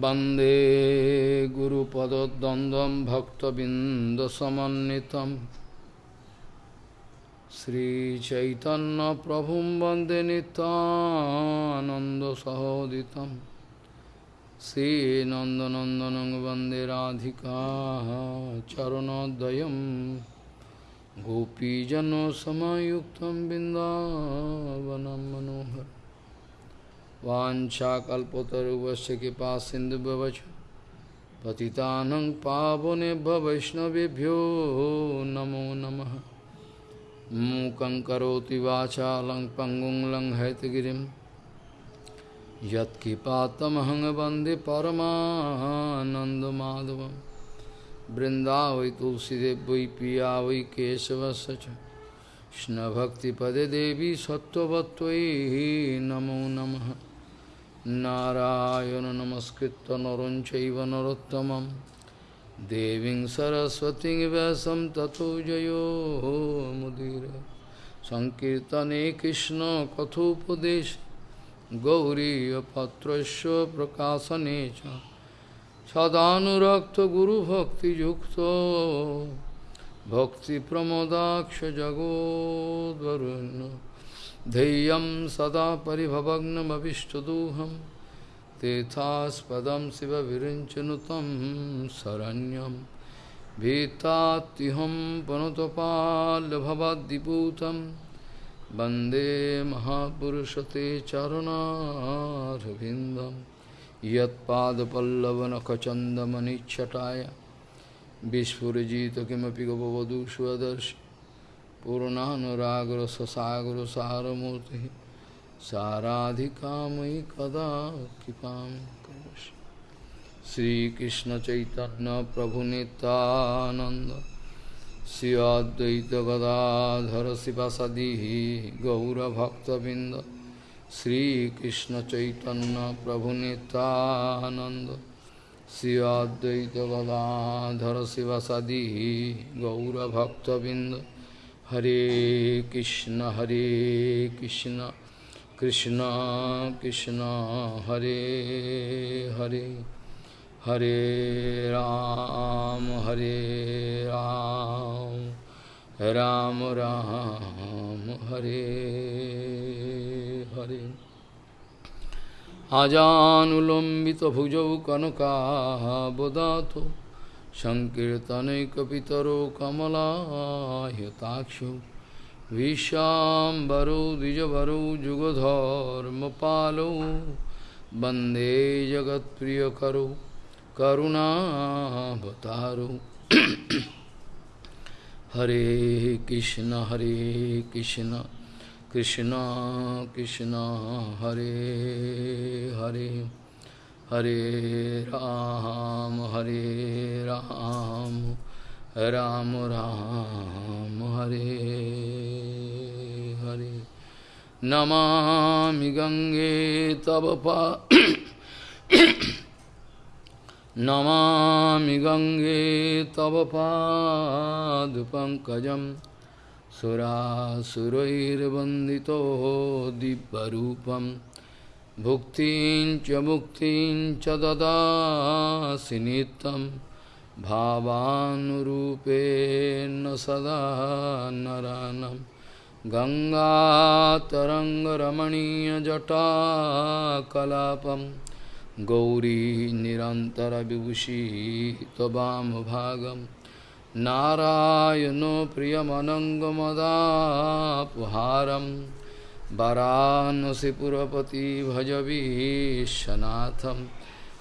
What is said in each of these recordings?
वन्दे गुरुपदद्वन्द्वं भक्तबिन्दसमन्वितं श्रीचैतन्यप्रभुं वन्दे नितानन्दसहोदितं श्रीनन्दनन्दनं वन्दे राधिका चरणोद्वयं गोपीजनसमयुक्तं बिन्दावनं मनोहर वाञ्छाकल्पतरुवस्य कृपा सिन्धुभवच पतितानं पावनेभ्य वैष्णवेभ्यो नमो नमः। मूकं करोति वाचालं पङ्गुं लङ्घयतगिरिं यत्कृपातमहं वंदे तुलसीदेव वै पिया वै केशवस्य च देवी सत्त्ववत्त्वयि नमो नमः। নারায়ণ নমস্কৃত নরঞ্চৈব নরোত্তমম দেবীং সরস্বতী ব্যাসম তথো জয়োমুদীর সংকীর্তনে কৃষ্ণ কথোপদেশ গৌরীপত্র প্রকাশনে সদানুরক্ত গুরুভক্তিযুক্ত ভক্তিপ্রমদাক্ষ জগদ্বরুণ্য धैर्यं सदा परिभवग्नमभिष्टदोहं तेथास्पदं शिवविरिञ्चनुतं शरण्यं भीतात्युहं पनुतपाल्भवद्दिपूतं वन्दे महापुरुषते चरणारविन्दं यत्पादपल्लवनखचन्दमनिच्छटाय विस्फुरजित किमपि गवधू स्वदर्शि पूर्णानुरागर ससागर सारमूर्ति साराधिका मयि कदा कृपा श्रीकृष्ण चैतन्य प्रभु नित्यानंद श्री अद्वैत गदाधर शिवासदि गौरभक्तबिंद श्रीकृष्ण चैतन्य प्रभु नित्यानंद श्री अद्वैत गदाधर शिवासदि गौरभक्तबिंद Hare Krishna Hare Krishna Krishna Krishna Hare Hare Hare Ram Hare Ram Ram Ram Hare Hare Ajanulambita bhujav kanaka bodhato सङ्कीर्तनैकपितरो कमलायताक्षो विशाम्बरो द्विजभरो, जुगधर्मपालो। वंदे जगत्प्रियकरो, करुणावतारो। हरे कृष्ण हरे कृष्ण कृष्ण कृष्ण, हरे हरे। हरे राम हरे राम राम राम, हरे हरे। नमामि गंगे तव पा नमामि गंगे तव पादपङ्कजं सुरासुरैर्वन्दितो दिव्यरूपम्। भुक्तिं च मुक्तिं च ददासि नित्यं भावानुरूपेण सदा नरानं। गङ्गातरङ्गरमणीयजटाकलापं गौरी निरन्तरविभूषी त्ववामभागम् नारायणो प्रियमनङ्गमदापुहारं वरानसिपुरपति भजवीशनाथं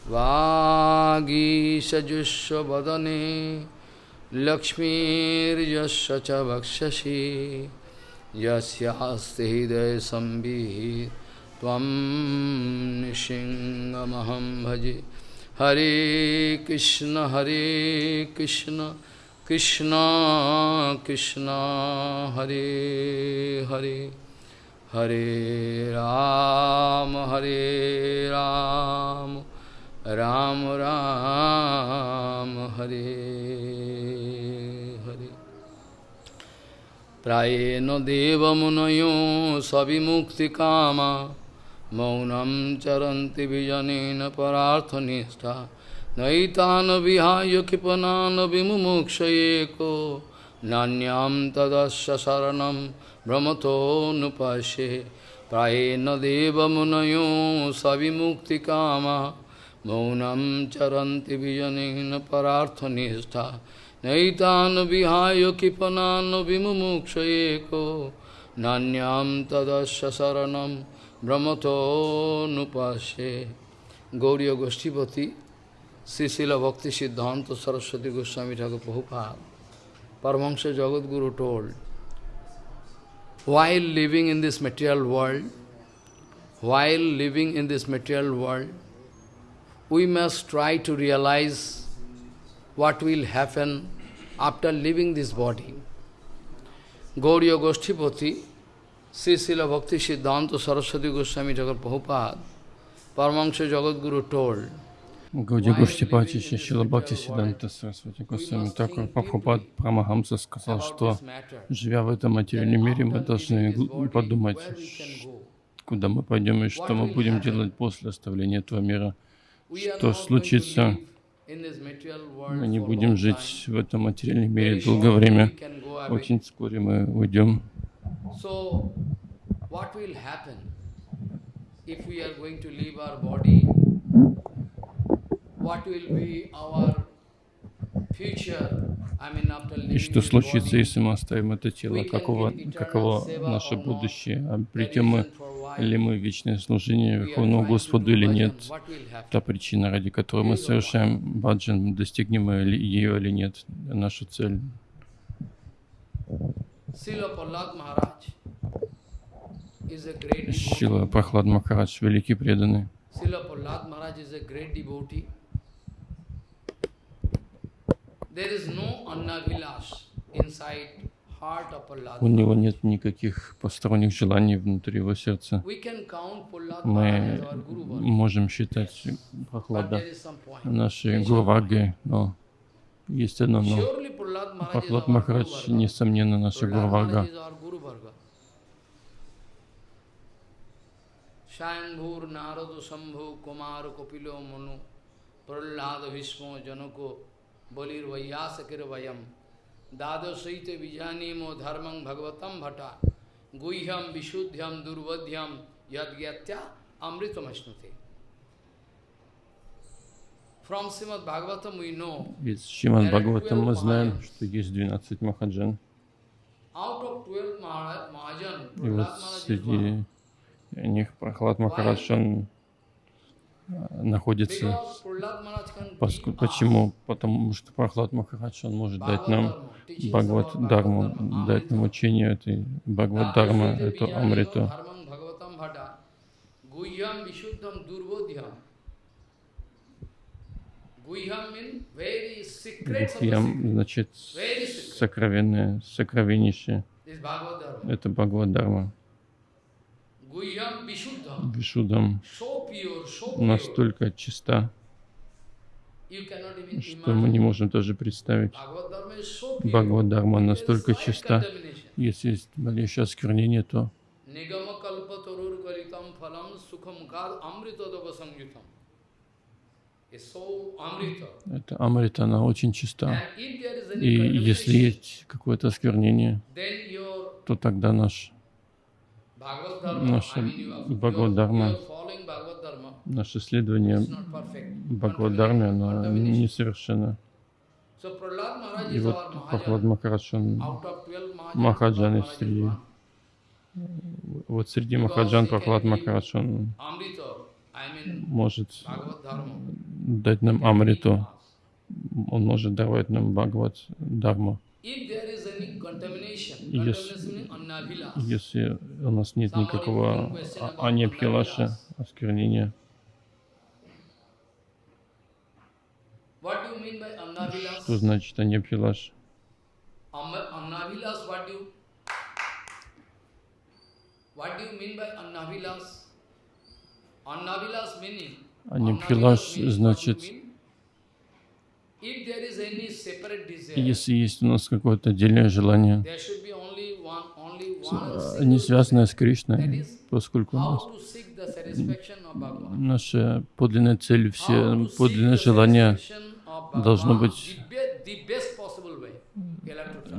वागीशजुष्वदने लक्ष्मीर्यस्य च वक्षसि। यस्यास्ति हृदयसंवित् त्वं भजे। हरे कृष्ण हरे कृष्ण Krishna Krishna हरे Hare हरे राम हरे राम राम राम हरे हरि। प्रायेण देवमुनयो स विमुक्तिकामा मौनं चरन्ति विजनेन परार्थनिष्ठा। नैतान् विहाय क्षिपनान् विमुक्ष एको नान्यां तदस्य शरणं ভ্রমতো নুপাশে ভ্রমতোনুপাশে প্রায়েণ সবিমুক্তি কামা। মৌনম চরন্তি বিজনীন পরার্থনিষ্ঠা নৈতান বিহায় কৃপনান বিমুক্ষয়েক নান্যাম তদশ শরণম ভ্রমতো নুপাশে গৌরীয় গোষ্ঠীপতি শ্রীশীল ভক্তি সিদ্ধান্ত সরস্বতী গোস্বামী ঠাকুর বহুপাল Paramahansa Jagadguru told while living in this material world, while living in this material world, we must try to realize what will happen after leaving this body. Gauriya Goshtipati, Sri Srila Bhakti Siddhanta Saraswati Goswami Thakur Prabhupada, Paramahansa Jagadguru told, Гауди Гуштипати Шила Бхакти Сиданта Сарасвати Госвами Такур Прабхупад Прамахамса сказал, что живя в этом материальном мире, мы должны подумать, куда мы пойдем и что мы будем делать после оставления этого мира. Что случится, мы не будем жить в этом материальном мире долгое время. Очень вскоре мы уйдем. if we are going to leave our body и что случится, если мы оставим это тело? Каково, каково наше будущее? Обретем мы ли мы вечное служение Верховному Господу или нет? Та причина, ради которой мы совершаем баджан, достигнем мы ее или нет, наша цель. Шила Прохлад Махарадж, великий преданный. У него нет никаких посторонних желаний внутри его сердца. Мы можем считать Прохлада нашей Гурвагой, но есть одно но. Прохлад Махарадж, несомненно, наша Гурвага. Shambhur Naradu Shambhu Kumar Kopilo Manu Prahlada Vishmo Janako Balir Vaiyasakir Vayam Dada Saite Vijanimo Dharmang Bhagavatam Bhata Guhyam Vishuddhyam Durvadhyam Yadgyatya Amritam Ashnute From Srimad Bhagavatam we know Из Шримад Бхагаватам мы знаем, что есть 12 Махаджан. И вот среди них Прохлад Махарадж, он находится. Почему? Потому что Прохлад Махарадж, он может дать нам Бхагават Дарму, дать нам учение этой Бхагават Дарма, эту Амриту. Гухьям значит сокровенное, сокровеннейшее. Это Бхагават Дарма. Вишудам настолько чиста, что мы не можем даже представить. Бхагаваддарма настолько чиста, если есть малейшее осквернение, то это амрита, она очень чиста. И если есть какое-то осквернение, то тогда наш наша Бхагаваддарма, наше следование Бхагаваддарме, оно несовершенно. И вот Прохлад Махарадж, он Махаджан среди вот среди Махаджан Прохлад Махарадж, он может дать нам Амриту, он может давать нам Бхагават Дharma. Если, если у нас нет никакого аньябхилаша, осквернения, что значит аньябхилаш? Аньябхилаш значит если есть у нас какое-то отдельное желание, они связаны с Кришной, поскольку у нас наша подлинная цель, все подлинное желание должно быть-.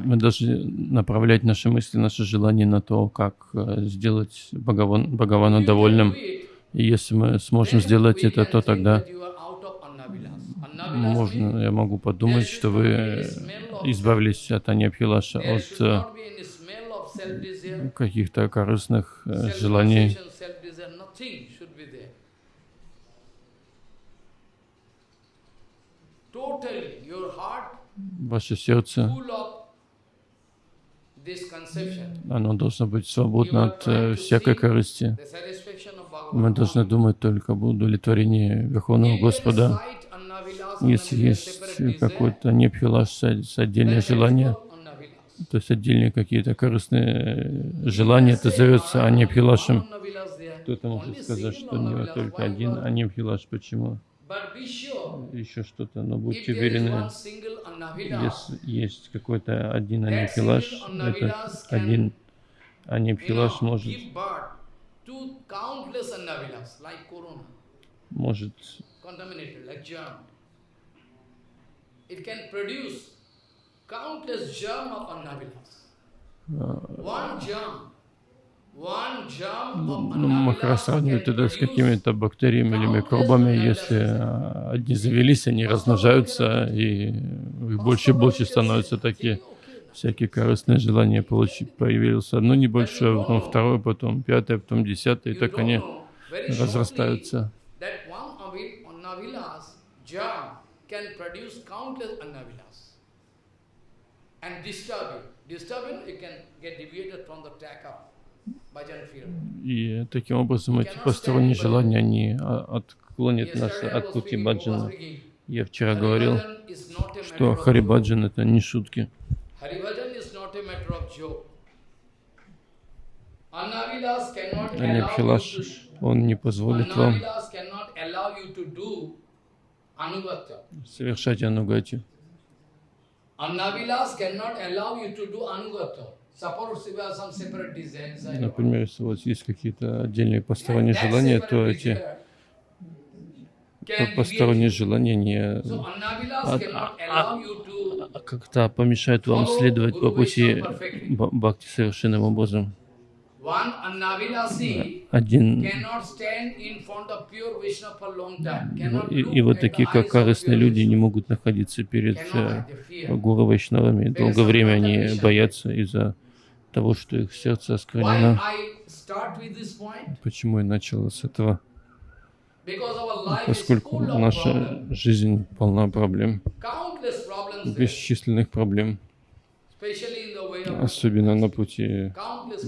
Мы должны направлять наши мысли, наши желания на то, как э, сделать Бхагаван, Бхагавана довольным. И если мы сможем сделать это, то тогда that you are out of Annavilas. Annavilas можно, я могу подумать, что вы избавились от Аньябхилаша, there от э, каких-то корыстных э, желаний. Ваше сердце, оно должно быть свободно от э, всякой корысти. Мы должны думать только об удовлетворении Верховного Господа. Если есть непхилаш с с отдельное желание, то есть отдельные какие-то корыстные желания, это зовется анипхилашем. Кто-то может сказать, что у него только один анипхилаш. Почему? Еще что-то, но будьте уверены, если есть какой-то один анипхилаш, этот один анипхилаш может, может contaminated, like germ. It can produce countless germ of Annavilas. One germ, one germ of Ну, сравниваем can тогда с какими-то бактериями или микробами, если а, одни завелись, они размножаются, и их больше и больше становятся такие всякие корыстные желания получить. Появилось одно небольшое, потом второе, потом пятое, потом десятое, и так они разрастаются. Can produce countless Annavilas and disturb you. Disturb you, you can get deviated from the track of. И таким образом эти посторонние желания, они а, отклонят нас от пути баджана. Я вчера говорил, что Харибаджан это не шутки. to он не позволит вам совершать your Например, если у вас есть какие-то отдельные посторонние желания, то эти посторонние желания не а- а- to как-то помешают вам следовать по пути бхакти совершенным образом. Один и, вот такие, как корыстные люди, не могут находиться перед э. Гуру Вайшнавами. Долгое время они боятся из-за того, что их сердце осквернено. Почему я начал с этого? Поскольку наша жизнь полна проблем, бесчисленных проблем, особенно на пути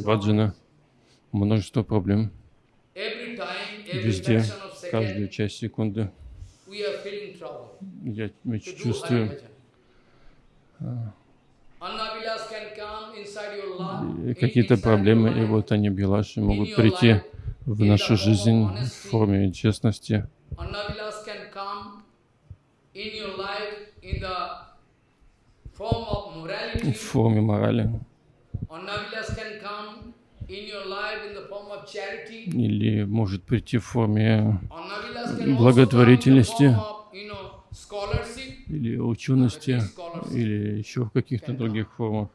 баджана. Множество проблем. Везде, каждую часть секунды. Я чувствую, э, какие-то проблемы, и вот они, Билаши, могут прийти в нашу жизнь в форме честности. В форме морали. Или может прийти в форме Благотворительности. или учености, или еще в каких-то других формах.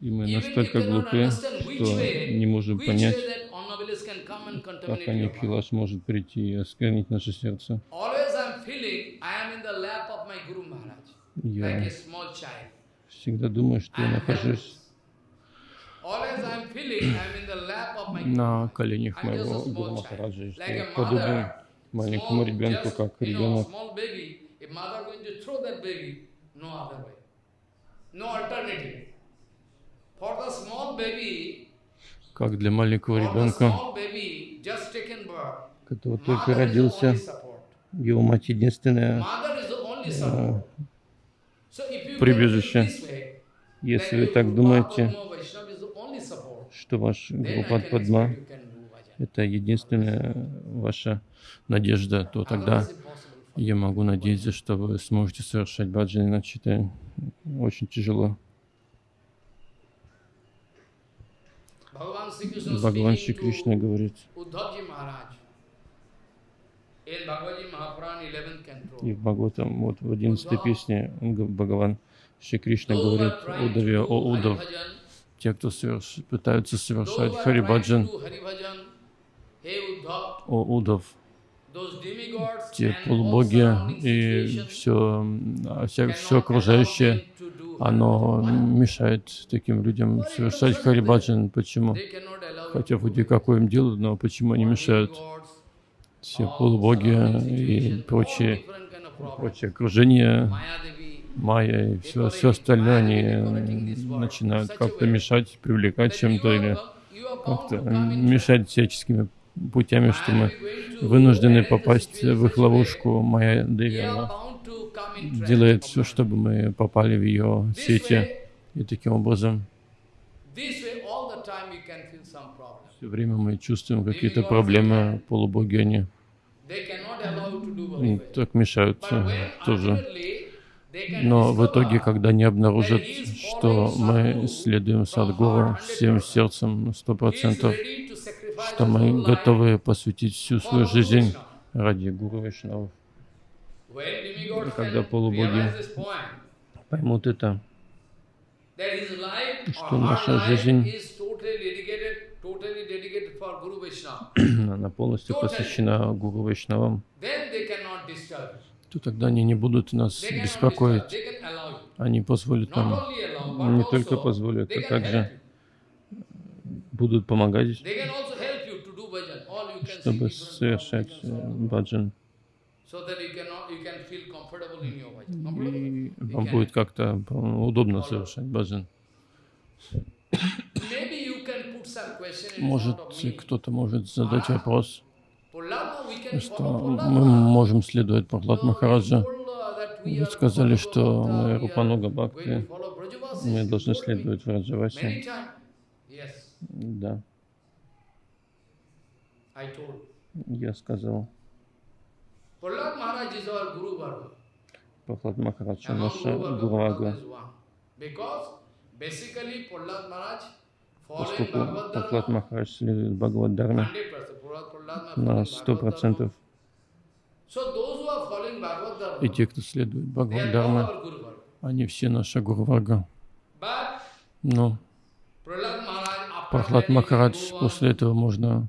И мы настолько глупы, что не можем понять, как. Пхилаш может прийти и осквернить наше сердце. Я. всегда думаю, что я нахожусь на коленях моего Гуру Махараджа, что я подобен маленькому ребенку, как ребенок. Как для маленького ребенка, который только родился, его мать единственная прибежище. Если вы так думаете, что ваш группа Падма — это единственная ваша надежда, то тогда я могу надеяться, что вы сможете совершать баджан, иначе это очень тяжело. Бхагаван Шри Кришна говорит, и в Бхагаватам, вот в 11 песне Бхагаван Шри Кришна говорит Удаве, о Удав, те, кто соверш- пытаются совершать Харибаджан, о Удав, те полубоги и все, все, все окружающее, оно мешает таким людям совершать Харибаджан. Почему? Хотя вроде какое им дело, но почему они мешают? Все полубоги и прочие, окружение, Mayadevi, майя и все, все остальное, они м, начинают как-то мешать, привлекать чем-то или как-то мешать всяческими путями, что мы вынуждены попасть в их ловушку. We Деви, она делает все, чтобы мы попали в ее сети. И таким образом все время мы чувствуем какие-то проблемы, полубоги они Так мешают But э, when тоже. Но в итоге, когда они обнаружат, что мы следуем Садгуру всем 100%, сердцем сто процентов, что мы готовы посвятить всю свою жизнь ради Гуру. When demigods Когда полубоги Поймут это, что наша жизнь- она полностью посвящена Гуру Вайшнавам, то тогда они не будут нас беспокоить. Они позволят нам, не только позволят, а также будут помогать, чтобы совершать э, баджан. И вам будет как-то э, удобно совершать баджан. Может, кто-то может задать вопрос, что мы можем следовать Прохлад Махараджа. uh, Вы сказали, что мы Рупануга Бхакти, мы должны следовать Враджавасе. Да, я сказал. Прохлад Махарадж, наша. Because basically Prahlad Maharaj Поскольку Прохлад Махарадж следует Бхагавад 100%. Maharaj на following сто Bhagavad Dharma. процентов, So those who are following Bhagavad и Dharma, те, кто следует Бхагавад Varga. они все наша Гурварга. Но Прохлад Махарадж, после этого можно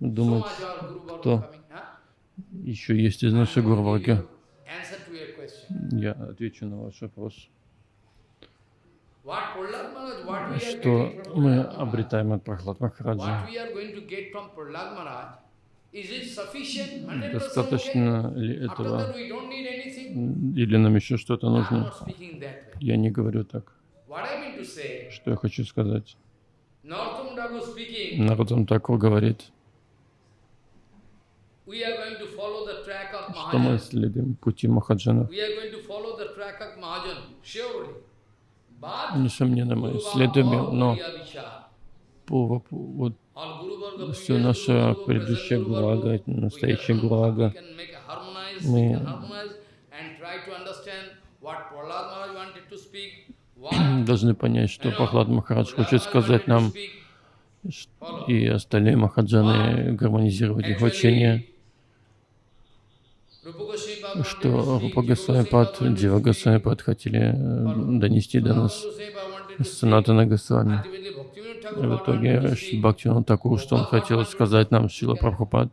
думать, кто еще есть из нашей Гурварги. Я отвечу на ваш вопрос. What Prahlad Maharaj, what we are Что мы обретаем от Прохлад Махараджа? what we are going to get from Prahlad Maharaj, is it sufficient? 100% okay? Достаточно ли этого? Или нам еще что-то нужно? Я не говорю так. Что я хочу сказать? Народам Такур говорит, что мы следуем пути Махаджанов. We are going to follow the track of Mahajan, surely. But Несомненно, мы следуем, но по вот все наша предыдущая Varga, настоящая we Мы- должны понять, что Прохлад Махарадж хочет сказать нам, и остальные Махаджаны гармонизировать их учение, что Рупа Госвамипад, Дива Госвамипад хотели э, донести до нас Санатана Госвами. И в итоге Бхактивинод Такур, что он хотел сказать нам, Шила Прабхупад.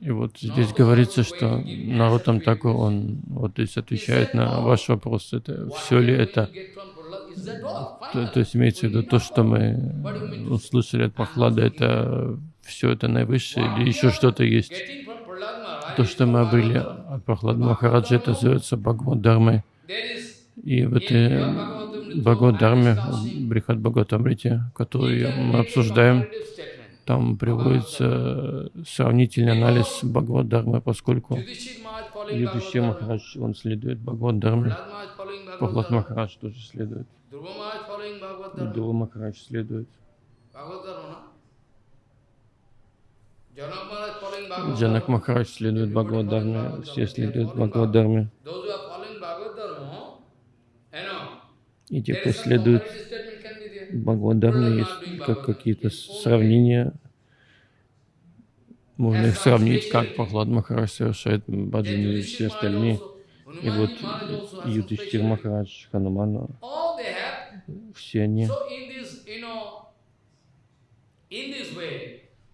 И вот здесь говорится, что Наротам Такур, он вот здесь отвечает на ваш вопрос, это все ли это? То, то есть имеется в виду то, что мы услышали от Прохлада, это все это наивысшее или еще что-то есть? То, что мы обрели от Прохлада Махараджа, это называется Бхагавад Дharma. И в этой Бхагавад Дharме, Брихат Бхагаватамрите, которую мы обсуждаем, там приводится сравнительный анализ Бхагавад Дharмы, поскольку Юдхишир Махарадж, он следует Бхагавад Дharме, Прохлад Махарадж тоже следует, Дула Махарадж следует, Джанак Махарадж следует Бхагавад Дharме, все следуют Бхагавад Дharме. Those who are following Bhagavad Dharma, you know, И те, кто следует. Бхагавадарма есть как какие-то сравнения. Можно их сравнить, как Пахлад Махарадж совершает баджаны и все остальные. И вот Ютиштир Махарадж, Ханумана, все они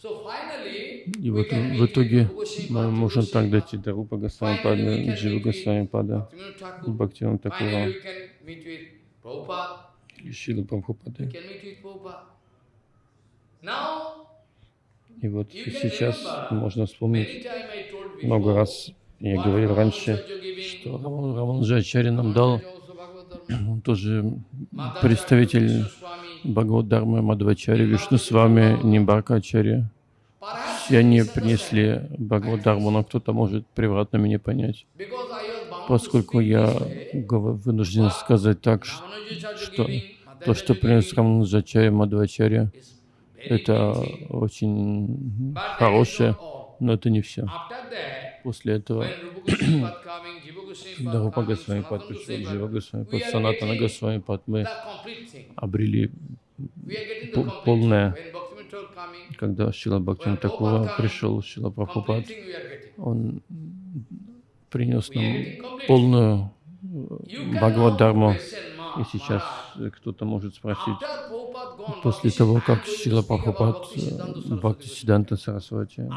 И вот в итоге мы можем так дойти до Рупа Госвами Джива Госвами Пада, Бхактиван Такура, Шила Прабхупады. И вот сейчас можно вспомнить, много раз я говорил раньше, что Раманджачари нам дал, он тоже представитель Бхагаваддармы Мадхвачари, Вишну с вами, Нимбарка Ачарья. Все они принесли Бхагаваддарму, но кто-то может превратно меня понять. Поскольку я вынужден сказать так, что то, что принес Раманджачарья Мадхвачарья, это очень хорошее, но это не все. После этого, когда Рупа Госвами Пад пришел, Джива Госвами Пад, Санатана Госвами Пад, мы обрели полное, когда Шила Бхактин Такура пришел, Шила Прабхупад, он принес нам полную Бхагавад-дарму. И сейчас кто-то может спросить, после того, как Шила Прабхупад Бхакти Сиданта Сарасвати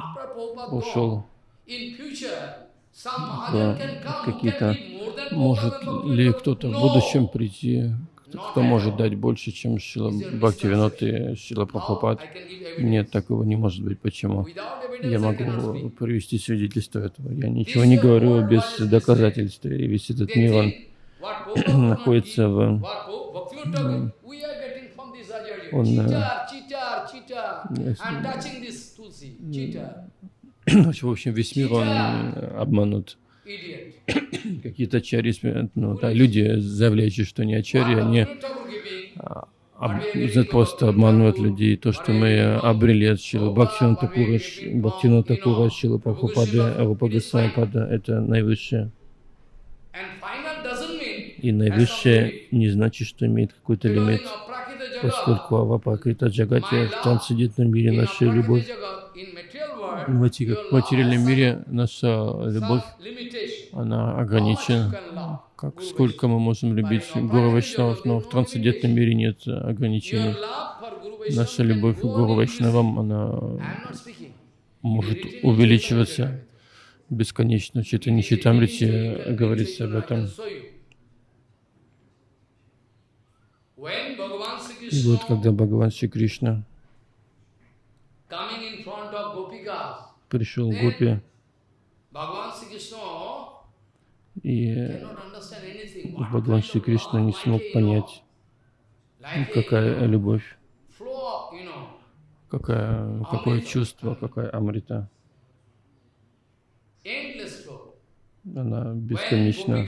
ушел в какие-то, может ли кто-то в будущем прийти, кто может дать больше, чем Шила Бхакти Винод и Шила Прабхупад? Нет, такого не может быть. Почему? Я могу привести свидетельство этого. Я ничего не говорю без доказательств. И весь этот мир, он находится в он в общем, весь мир, он обманут. Какие-то ачари, ну, да, люди, заявляющие, что не ачари, они а, об, просто обманывают людей. То, что мы обрели от Шилы Бхактина Такура, Бхактина Такура, Шилы Прабхупады, Рупа Госвамипада, это наивысшее. И наивысшее не значит, что имеет какой-то лимит. поскольку Авапакрита Джагати в трансцендентном мире наша любовь, в материальном мире наша любовь, она ограничена. Как, сколько мы можем любить Гуру Вайшнавов, но в трансцендентном мире нет ограничений. Наша любовь к Гуру Вайшнавам, она может увеличиваться бесконечно. В Читани Читамрите говорится об этом. И вот когда Бхагаван Шри Кришна пришел в Гопи, и Бхагаван Шри Кришна не смог понять, какая любовь, какая, какое чувство, какая амрита. Она бесконечна.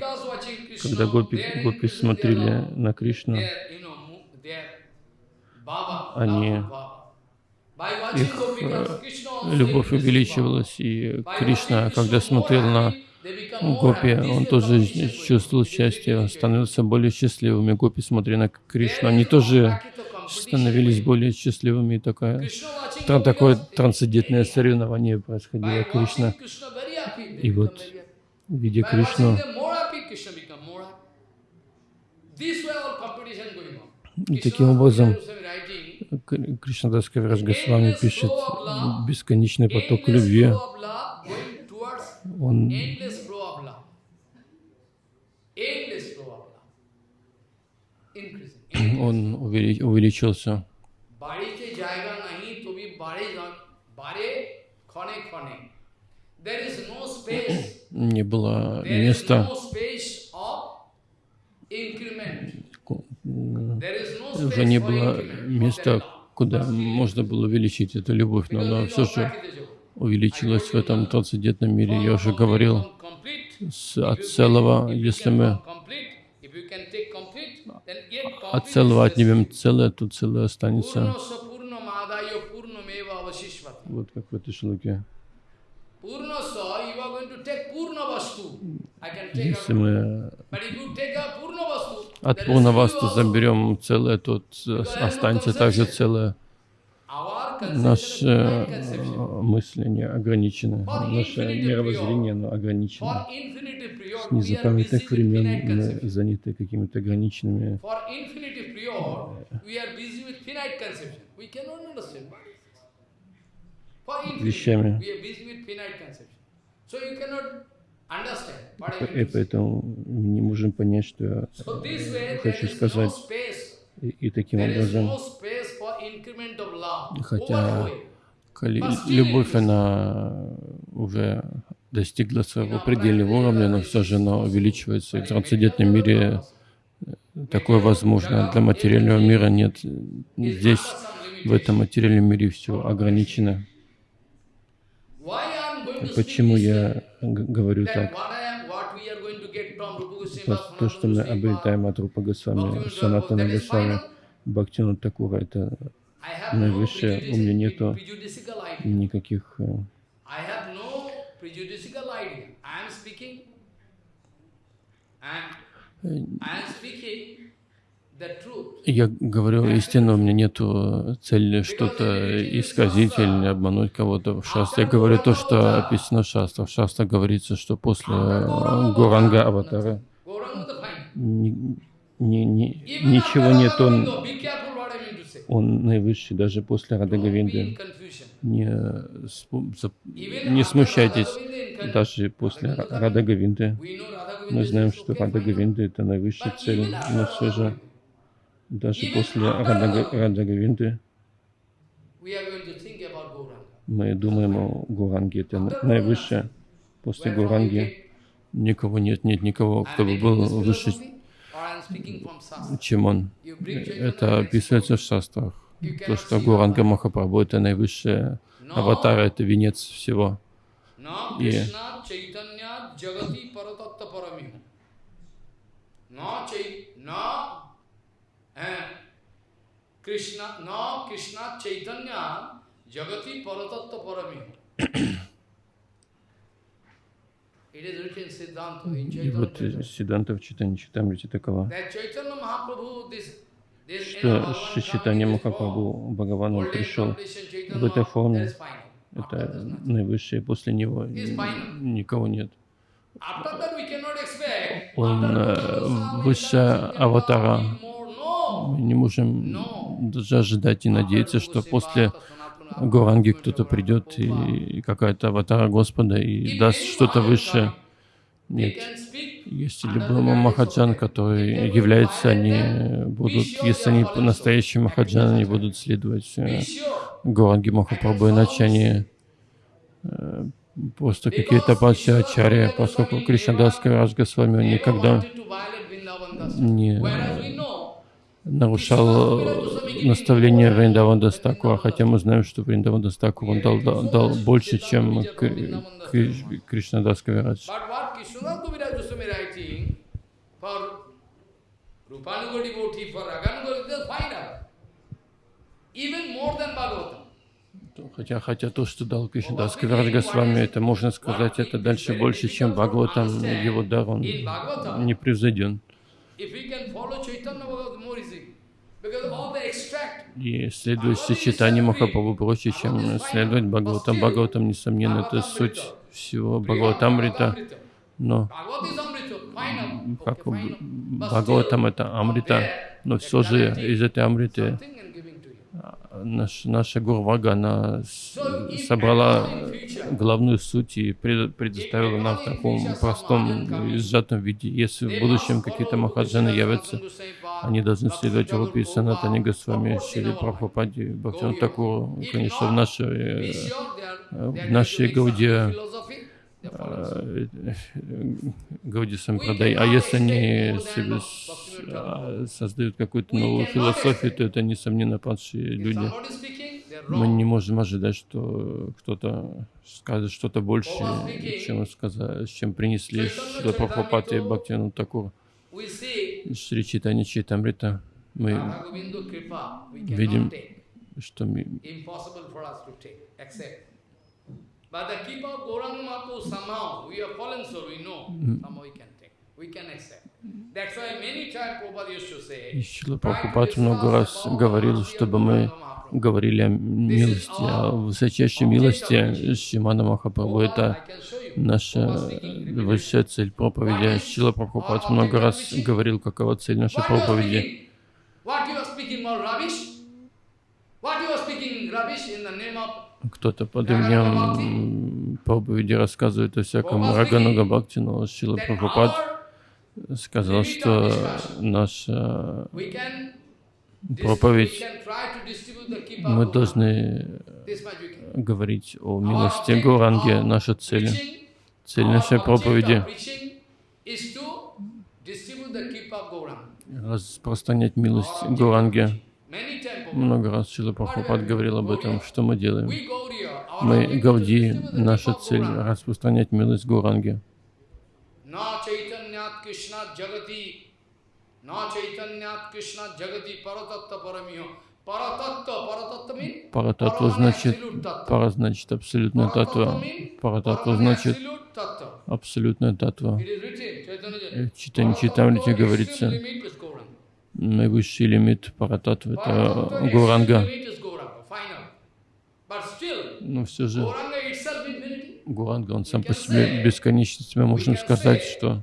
Когда гопи, гопи смотрели на Кришну, они, их э, любовь увеличивалась, и Кришна, когда смотрел на Гопи, он тоже чувствовал счастье, становился более счастливыми. Гопи, смотря на Кришну, они тоже становились более счастливыми. И такое, такое трансцендентное соревнование происходило Кришна. И вот, видя Кришну, и таким образом Кришнадас Кавираж Госвами пишет бесконечный поток любви. Он он увеличился. Не было места уже не было места куда можно было увеличить эту любовь, но она все же увеличилась в этом трансцендентном мире. Я уже говорил, с, от целого, если мы от целого отнимем целое, то целое останется. Вот как в этой шлуке. Если мы от Пурнавасту заберем целое, то останется также целое. Наше э, мысление ограничено, наше мировоззрение оно ограничено. С незапамятных времен мы заняты какими-то ограниченными вещами. И поэтому не можем понять, что я хочу сказать. И, и таким образом, хотя любовь, она уже достигла своего предельного уровня, но все же она увеличивается. И в трансцендентном мире такое возможно. Для материального мира нет. Здесь, в этом материальном мире, все ограничено. Почему я говорю так? То, что мы обретаем от Рупа Госвами, Санатана Госвами, Бхактину Такура, это наивысшее. У меня нету никаких э, я говорю истину, у меня нет цели что-то исказить или обмануть кого-то в шастре. Я говорю то, что описано в шастре. В шастре говорится, что после Гуранга Аватара. ни, ни, ни, ничего нет, он, он наивысший, даже после Радагавинды. Не, не смущайтесь, даже после Радагавинды. Мы знаем, что Радагавинда — это наивысшая цель, но все же даже после Раджагавинды мы думаем о Гуранге. Это наивысшее. После Гуранги никого нет, нет никого, кто бы был выше, чем он. Это описывается в шастрах. То, что Гуранга Махапрабху — это наивысшая аватара, это венец всего. И Krishna, no Krishna Chaitanya Jagati Paratattva Parami. И вот Сиданта в Читане Читамрите такова, что Шичитания Махапрабху Бхагаван он пришел в этой форме, это наивысшее, после него никого нет. Он э, высшая аватара мы не можем даже ожидать и надеяться, что после Гуранги кто-то придет и какая-то аватара Господа и даст что-то высшее. Нет. Если любой Махаджан, который является, они будут, если они настоящие Махаджан, они будут следовать э, Гуранги Махапрабху, иначе они э, просто какие-то Баджачарья, поскольку Кришнадас Караш Госвами никогда не нарушал э, наставление Вриндаван Дастаку, хотя мы знаем, что Вриндаван Дастаку он дал, дал, дал больше, чем Кришнадас Кавирадж. Хотя, хотя то, что дал Кришнадас Кавирадж Госвами, это можно сказать, это дальше больше, чем Бхагаватам, его дар, он не превзойден. И следовать сочетанию Махапрабху проще, чем следовать Бхагаватам. Бхагаватам, несомненно, это суть всего Бхагаватамрита. Но как Бхагаватам это Амрита, но все же из этой Амриты наш, наша Гурвага, она собрала главную суть и предоставила нам в таком простом и сжатом виде. Если в будущем какие-то махаджаны явятся, они должны следовать Рупи Санатани Госвами, Шили Прабхупаде, Бхактиван Такуру. Конечно, в нашей, в нашей Гауде э, Гауди Сампрадай. А если они себе а, создают какую-то новую философию, то это, несомненно, падшие люди. Мы не можем ожидать, что кто-то скажет что-то большее, чем, сказа- чем принесли Шила Прабхупад и Бхактивinoda Такур. Шри Читани Читамрита. Мы we Видим. что ми- Impossible for us to take, accept. But the keep of Gauranga Mahaprabhu, somehow, we are fallen soul, we know, somehow we can take, we can accept. That's why many times Prabhupada used to и say, Шрила Прабхупад много раз говорил, чтобы мы говорили о милости, о высочайшей милости Шимана Махапрабху. Это наша высшая цель проповеди. Шила Прабхупад много раз говорил, какова цель нашей проповеди. What you are speaking all rubbish? What you are speaking rubbish in the name of Кто-то под именем проповеди рассказывает о всяком Рагануга Бхакти, но Шила Прабхупад сказал, что наша we проповедь, мы должны говорить о милости of наша цель. Цель нашей проповеди распространять милость Our Много раз Шила Прабхупад говорил об этом, что мы делаем. Мы, Гауди, наша цель распространять милость Гуранги. Paramana значит, пара значит абсолютная татва. Paramana значит абсолютная татва. В. Читане Читамрите говорится, наивысший лимит Парататвы это Гуранга. Но все же. Гуранга, он сам по себе бесконечность. Мы можем сказать, что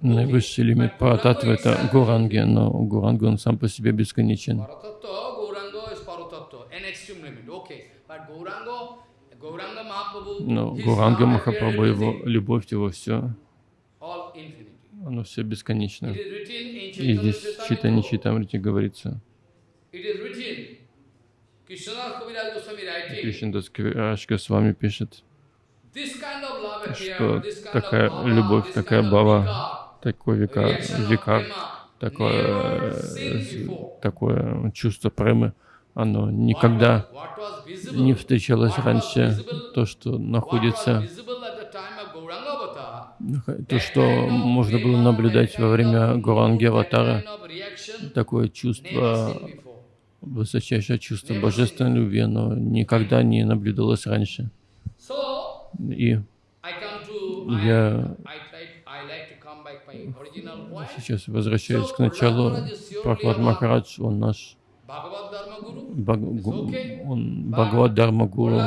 наивысший лимит Парататвы это Гуранги, но Гуранга он сам по себе бесконечен. Paratattva, Gauranga is Paratattva, an extreme limit, okay. But Gauranga, Gauranga Mahaprabhu, Но Гуранга Махапрабху, его любовь, его все, оно все бесконечно. И здесь Читане Chaitamrita. Читамрите говорится. Кришнадас с вами пишет, что такая любовь, такая бава, vikar, такой века, prema, такое, э, такое чувство премы, оно никогда не встречалось раньше. То, что находится, то, что можно было наблюдать во время Гуранги Аватара, такое чувство, высочайшее чувство божественной любви, оно никогда не наблюдалось раньше. И Я- сейчас возвращаюсь к началу. Прохлад Махарадж, он наш Bhagavad Dharma Guru, Баг- гу- он Бхагавад Дharma Гуру,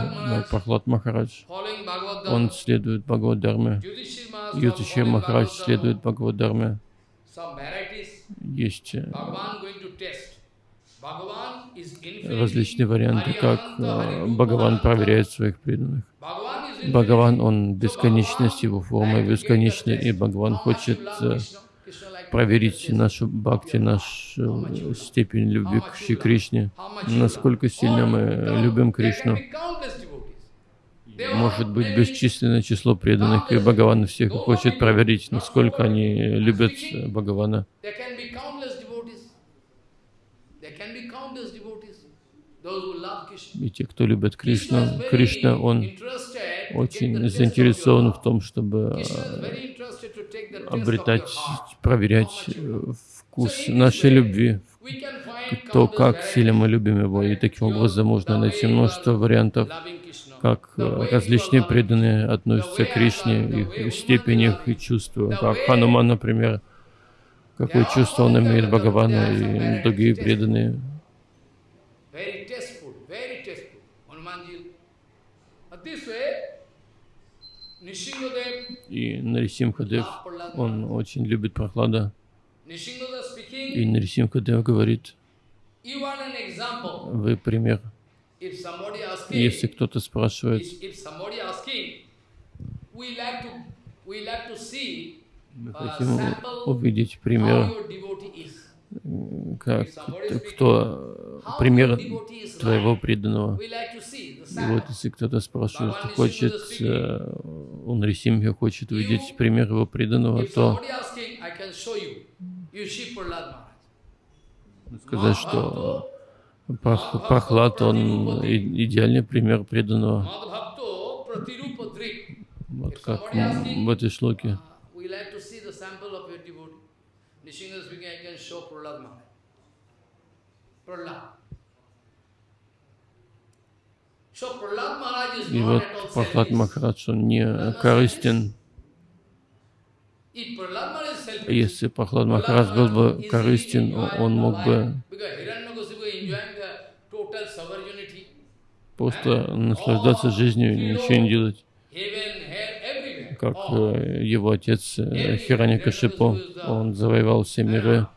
Прохлад Махарадж. Он следует Бхагавад Ютишир following Махарадж следует. Бхагавад varieties, Есть э, различные варианты, как э, Бхагаван проверяет своих преданных. Бхагаван, он бесконечность, его форма бесконечна, и Бхагаван хочет проверить нашу бхакти, нашу э, степень любви к Шри Кришне, насколько сильно мы любим Кришну. Может быть бесчисленное число преданных, и Бхагаван всех хочет проверить, насколько они любят Бхагавана. И те, кто is Кришну, Кришна, он очень заинтересован в том, чтобы обретать, проверять э, вкус нашей любви, то, как сильно мы любим его. И таким образом можно найти множество вариантов, как э, различные преданные относятся к Кришне, их степень их и чувства, как Хануман, например, какое чувство он имеет Бхагавану и другие преданные. Very tasteful, very tasteful. Hanumanji. But this way, Nishingadev, И Нарисимхадев, он очень любит Прохлада. И speaking, Нарисимхадев говорит, вы пример. Если кто-то спрашивает, мы uh, хотим увидеть пример как, кто пример твоего преданного. И вот если кто-то спрашивает, хочет, э, он Рисимхи хочет увидеть пример его преданного, то сказать, что Прохлад, он идеальный пример преданного. Вот как в этой шлоке. И вот Прохлад Махарадж, он не корыстен. Если Прохлад Махарадж был бы корыстен, он мог бы просто наслаждаться жизнью ничего не делать. Как э, его отец э, Хираньякашипо, он завоевал все миры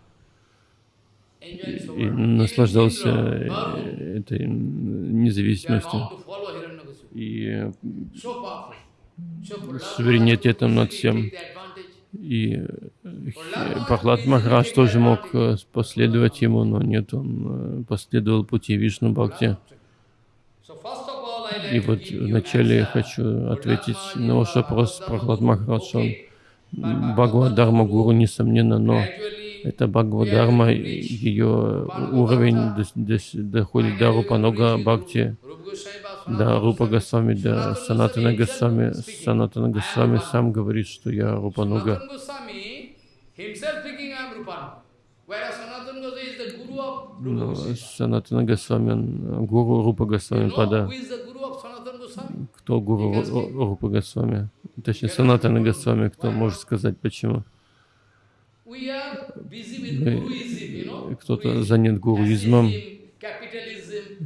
и наслаждался э, этой независимостью и суверенитетом над всем. И Прохлад Махарадж тоже мог последовать ему, но нет, он последовал пути Вишну Бхакти. И вот вначале я хочу ответить на ваш вопрос, Прохлад Махарадж, он Бхагавадарма Гуру, несомненно, но это Бхагавадарма, ее уровень доходит до Рупанога Бхакти, до Рупа Госвами, до Санатана Госвами. Санатана Госвами сам говорит, что я Рупануга. Но Санатана Госвами, гуру Рупа Госвами Пада. Кто гуру Рупа Госвами? Точнее, Санатана Госвами, кто может сказать почему? Кто-то занят гуруизмом,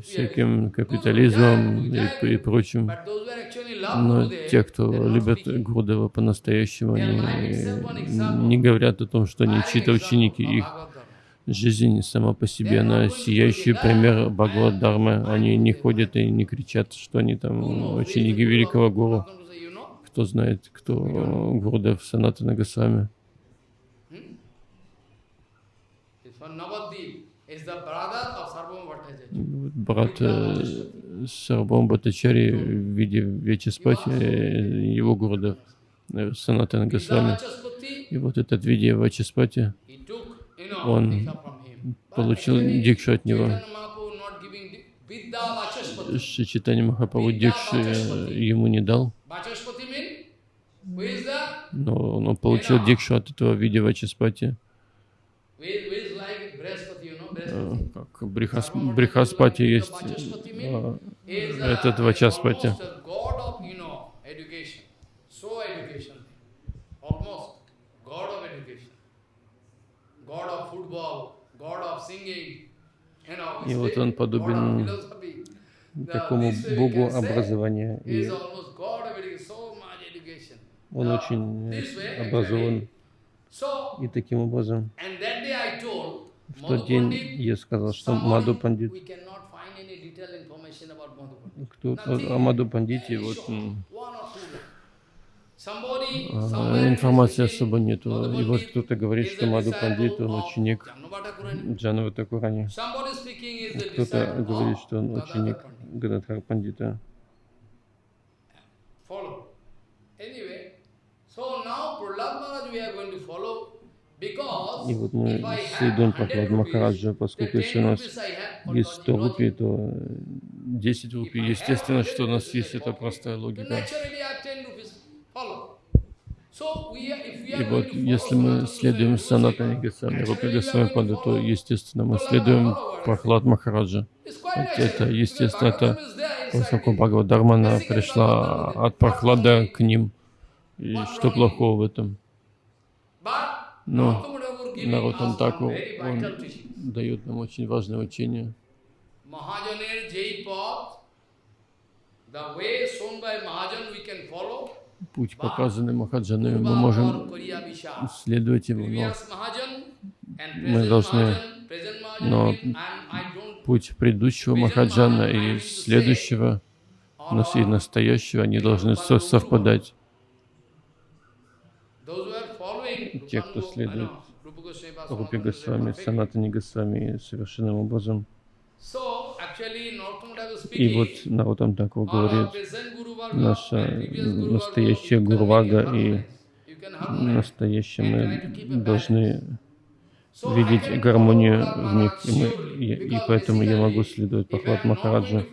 всяким капитализмом и, и прочим. Но те, кто любят Гурдева по-настоящему, они не говорят о том, что они чьи-то ученики. Их жизнь сама по себе, она сияющий пример Бхагавад Дharma. Они не ходят и не кричат, что они там ученики великого гуру. Кто знает, кто Гурдев Санатана Госвами. Брат э, Сарбам Бхаттачари в виде Вечеспати, э, его города э, Санатана Госвами. И вот этот виде Вачеспати, он получил дикшу от него. Читание Махапрабху дикши ему не дал, но он получил дикшу от этого виде Вачеспати. Э, как Брихас, Брихаспати есть, э, этот Вачаспати. И вот он подобен такому богу образования. И он очень образован. И таким образом в тот день я сказал, что Маду Пандит, кто, о Маду Пандите, вот а, информации особо нету. И вот кто-то говорит, что Маду Пандит, он ученик Джанова Такурани. Кто-то говорит, что он ученик Гададхар Пандита. И вот мы следуем Прохлад Махараджа, поскольку если у нас есть 100 рупий, то 10 рупий, естественно, что у нас есть эта простая логика. И вот если мы следуем Санатане Гасами, Рупи Гасами Пада, то, естественно, мы следуем Прохлад Махараджа. Это, естественно, это поскольку Бхагава Дармана пришла от Прохлада к ним. И что плохого в этом? Но Наротан Таку, он дает нам очень важное учение. Путь, показанный Махаджанами, мы можем следовать его, но мы должны, но путь предыдущего Махаджана и следующего, и настоящего, они должны совпадать те, кто следует Рупи Госвами. Санатани Госвами совершенным образом. И вот Такур all говорит, наша настоящая it и настоящее мы должны видеть гармонию в них, и, мы, и, и поэтому я могу следовать going Махараджа.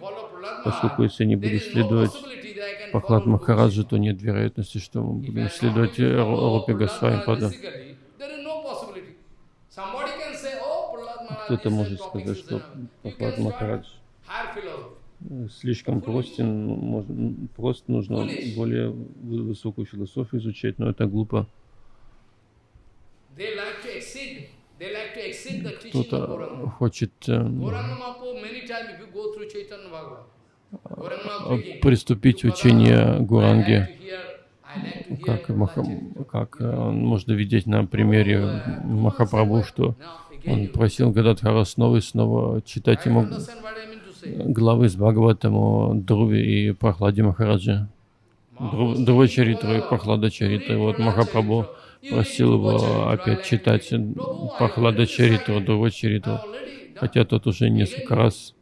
Поскольку если не буду следовать Пахлад Goswami. то нет вероятности, что мы будем следовать Prahlad Госвами Пада. oh, Кто-то может сказать, что Пахлад Махарадж слишком простен, можно, просто нужно более вы- высокую философию изучать, но это глупо. Кто-то хочет э, Приступить "Prabhupada, учение Гуранги, как, Маха, Chaitanya." как э, можно видеть на примере Махапрабху, что он просил Гададхара снова и снова читать ему главы с Бхагаватаму, Друве и Прохладе Махараджа. Дру- Друва Чаритра и Прохлада Чаритра. И вот Махапрабху просил его опять читать Прохлада Чаритру, Друва Чаритру. Хотя тот уже несколько раз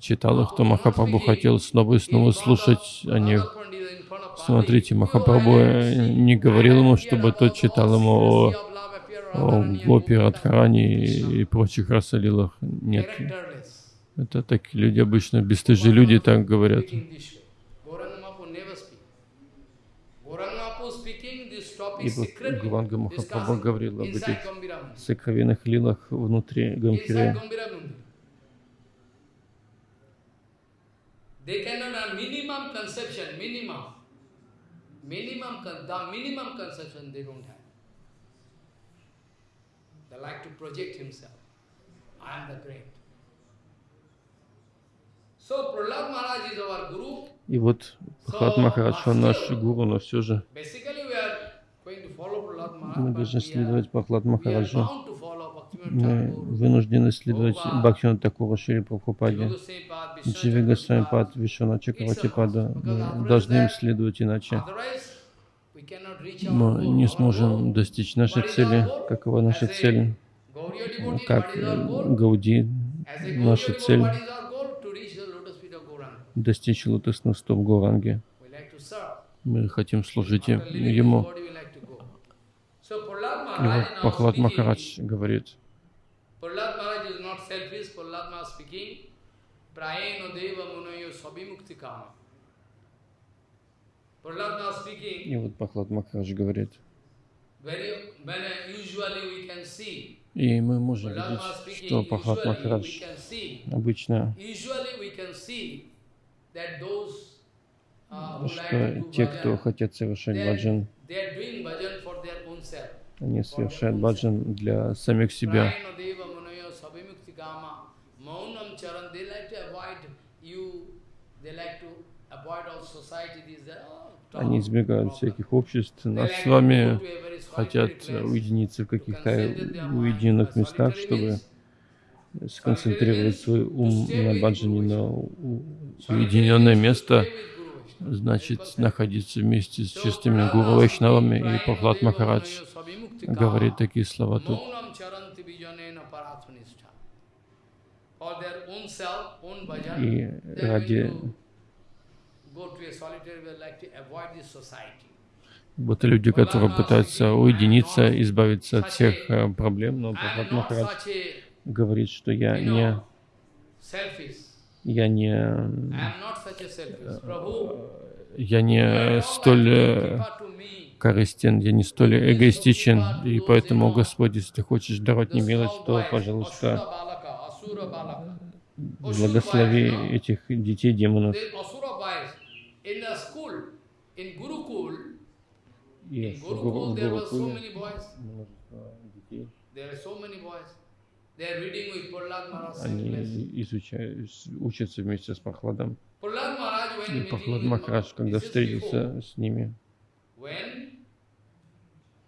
читал их, то Махапрабху хотел снова и снова слушать о них. Смотрите, Махапрабху э, не говорил ему, чтобы тот читал ему о, о Гопи, Радхарани и, прочих расалилах. Нет, это так люди обычно, бесстыжие люди так говорят. И вот Гуранга Махапрабху говорил об этих сокровенных лилах внутри Гамхире. They cannot have minimum conception, minimum. Minimum, the minimum conception they don't have. They like to project himself. I am the great. So Prahlad Maharaj is our guru. И вот Прохлад Махарадж, он наш гуру, но все же мы должны следовать Прохлад Махараджу. Мы вынуждены следовать Бхактивиноду Такуру Шри Прабхупаде, Дживи Vishwanath Госвами Pad. Пад, Вишвана Чакраватипада. Мы должны им следовать, иначе мы не сможем достичь нашей цели. Какова наша цель? Как э? Гауди, наша цель достичь лотосных стоп Гуранги. Мы хотим служить ему. body, we like to go. So Prahlad И вот Пахлад Махарадж говорит, и вот Пахлад Махарадж говорит, uh, и мы можем видеть, что Пахлад Махарадж обычно, uh, что те, кто хотят совершать баджан, они совершают баджан для самих себя. Oh, Они избегают всяких обществ. Нас с вами хотят уединиться в каких-то уединенных Uh, местах, чтобы сконцентрировать свой ум на баджане, на уединенное место, значит находиться вместе с чистыми гуру и Пахлад Махарадж говорит такие слова тут. И ради вот люди, которые пытаются уединиться, избавиться от всех э, проблем, но Прабхат Махарадж говорит, что я не, я не, я не столь э, корыстен, я не столь эгоистичен, и поэтому, Господь, если ты хочешь даровать мне милость, то, пожалуйста, благослови этих детей демонов. в Гурукуле детей, Maharaj. они изучают, учатся вместе с Прохладом. И Прохлад Махарадж, когда встретился с ними, When Prahlad Maharaj was sent to Gurukul,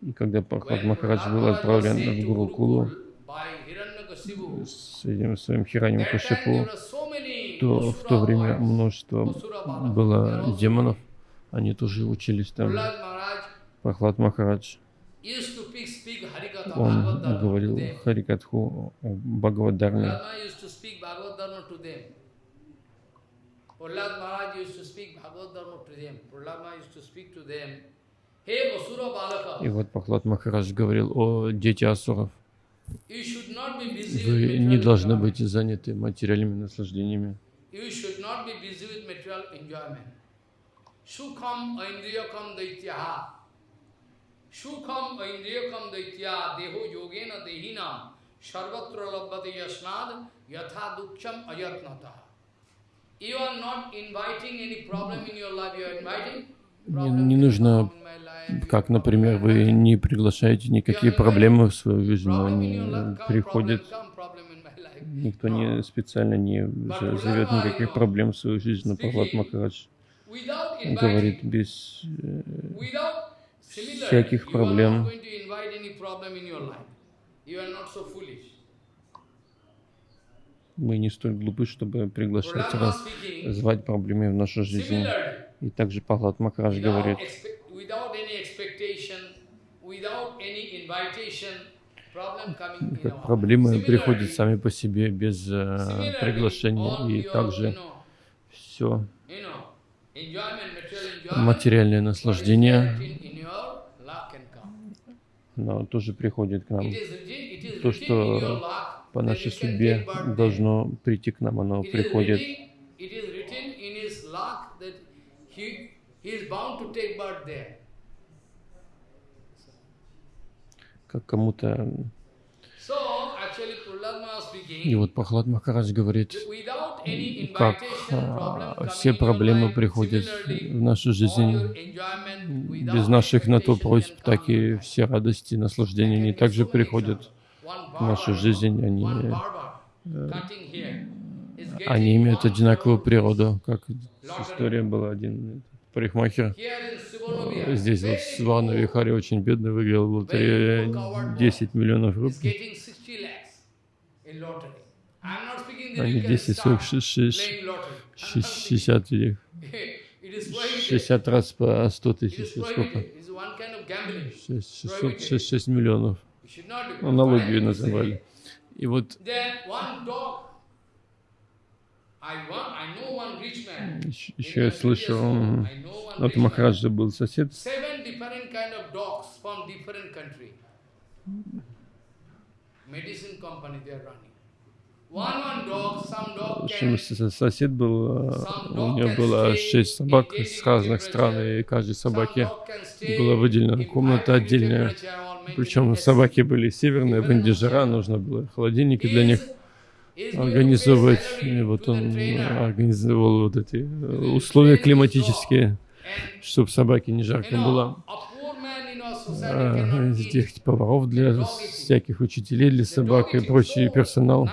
и когда Прохлад Махарадж был отправлен в Гурукулу с этим своим Хиранем Кашипу, то в то время множество было демонов, Они тоже учились там. Прохлад Махарадж, он говорил. Харикатху о Бхагавадарме. Prahlad used to speak Bhagavad Dharma to them. Prahlad Maharaj used to speak Bhagavad Dharma to them. Prahlad Maharaj used to speak to them. Hey Vasura Balaka, И вот Прохлад Махарадж говорил о дети асуров. Вы не должны быть заняты материальными наслаждениями. Sukham aindriyakam daityaha. Sukham aindriyakam deho yogena dehinam sarvatra labhati yasnad yatha dukcham ayatnata. Не нужно. Как, например, вы не приглашаете никакие проблемы в свою жизнь, они приходят. Никто не специально не зовет никаких проблем в свою жизнь, но Прохлад Махарадж говорит без э, всяких проблем. not going to invite any problem in your life. You are not so foolish. Мы не столь глупы, чтобы приглашать, speaking, звать проблемы в нашу жизнь. И также Махарадж without, говорит, проблемы приходят сами по себе без э, приглашения. И также все материальное наслаждение, оно тоже приходит к нам. То, что по нашей судьбе должно прийти к нам, оно приходит. как кому-то. И вот Прохлад Махарадж говорит, как а, все проблемы приходят в нашу жизнь без наших на то просьб, так и все радости наслаждения, они также приходят нашу жизнь, они, э, они имеют одинаковую природу, как история была один парикмахер. Здесь вот very в Свану poor, Вихаре очень бедный выиграл в лотерее 10 миллионов рублей. getting 60 lakhs in lottery. I'm not speaking that Они you can 10, start 40, 6, playing lottery. I'm not speaking. 60 их. It is prohibited. 60 раз по 100 It тысяч, сколько? prohibited. It's one kind of gambling. 6, 600, 6, 6 миллионов. Аналогию называли. И вот еще, я слышал, man. Махараджа был сосед, в общем, сосед был, а, у него было шесть собак с разных стран, и каждой собаке была выделена комната отдельная. Причем собаки были северные, в Индии жара, нужно было холодильники для них организовывать. И вот он организовал вот эти э, условия климатические, чтобы собаке не жарко было. А, Здесь поваров для всяких учителей, для собак и прочий персонал.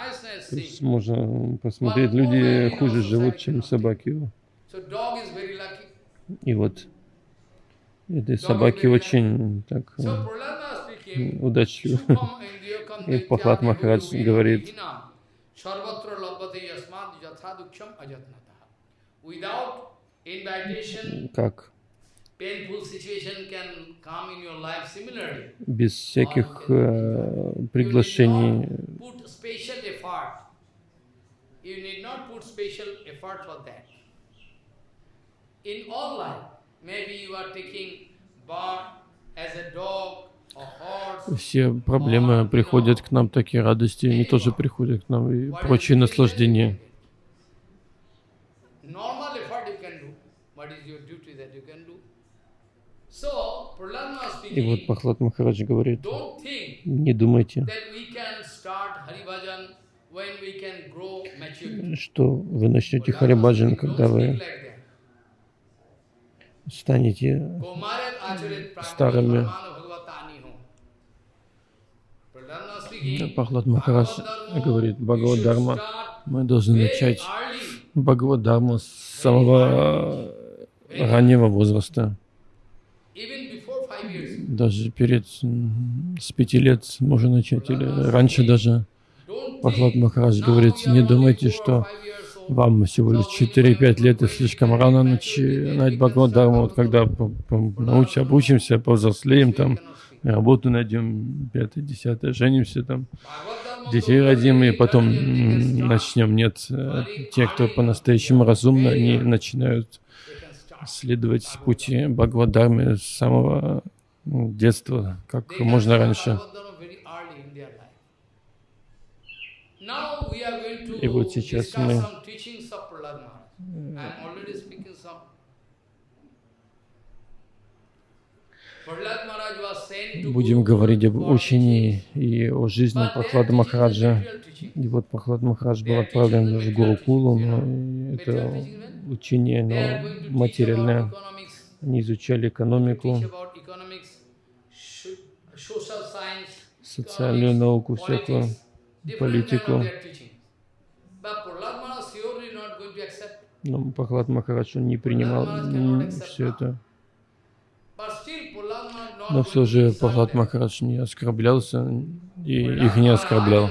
То есть можно посмотреть, люди хуже живут, чем собаки. И вот этой собаки очень так э, удачливы. И Пахлад Махарадж говорит, как без всяких э, приглашений maybe you are taking birth as a dog. Все проблемы приходят к нам, такие радости, они тоже приходят к нам, и прочие наслаждения. И вот Пахлад Махарадж говорит, не думайте, что вы начнете Харибаджан, когда вы станете Старыми. pramana bhagavatani ho. Prahlad Maharaj speaking, Пахлад Махарадж говорит, Бхагавадарма, мы должны начать Бхагавадарму с самого раннего возраста. Даже перед с пяти лет можно начать, или раньше даже. Пахлад now говорит, не думайте, что Вам всего лишь 4-5 лет и слишком рано начинать Бхагавадхарму. Вот когда научим, обучимся, повзрослеем, там, работу найдем, пятое, десятое, женимся, там, детей родим, и потом начнем. Нет, те, кто по-настоящему разумно, они начинают следовать пути Бхагавадхармы с самого детства, как можно раньше. И вот сейчас мы будем говорить об учении и о жизни Прохлада Махараджа. И вот Прохлад Махарадж был отправлен в Гурукулу, но это учение, но материальное. Они изучали экономику, социальную науку всякую политику. Но Пахлад Махарадж не принимал все это. Но все же Пахлад Махарадж не оскорблялся и их не оскорблял.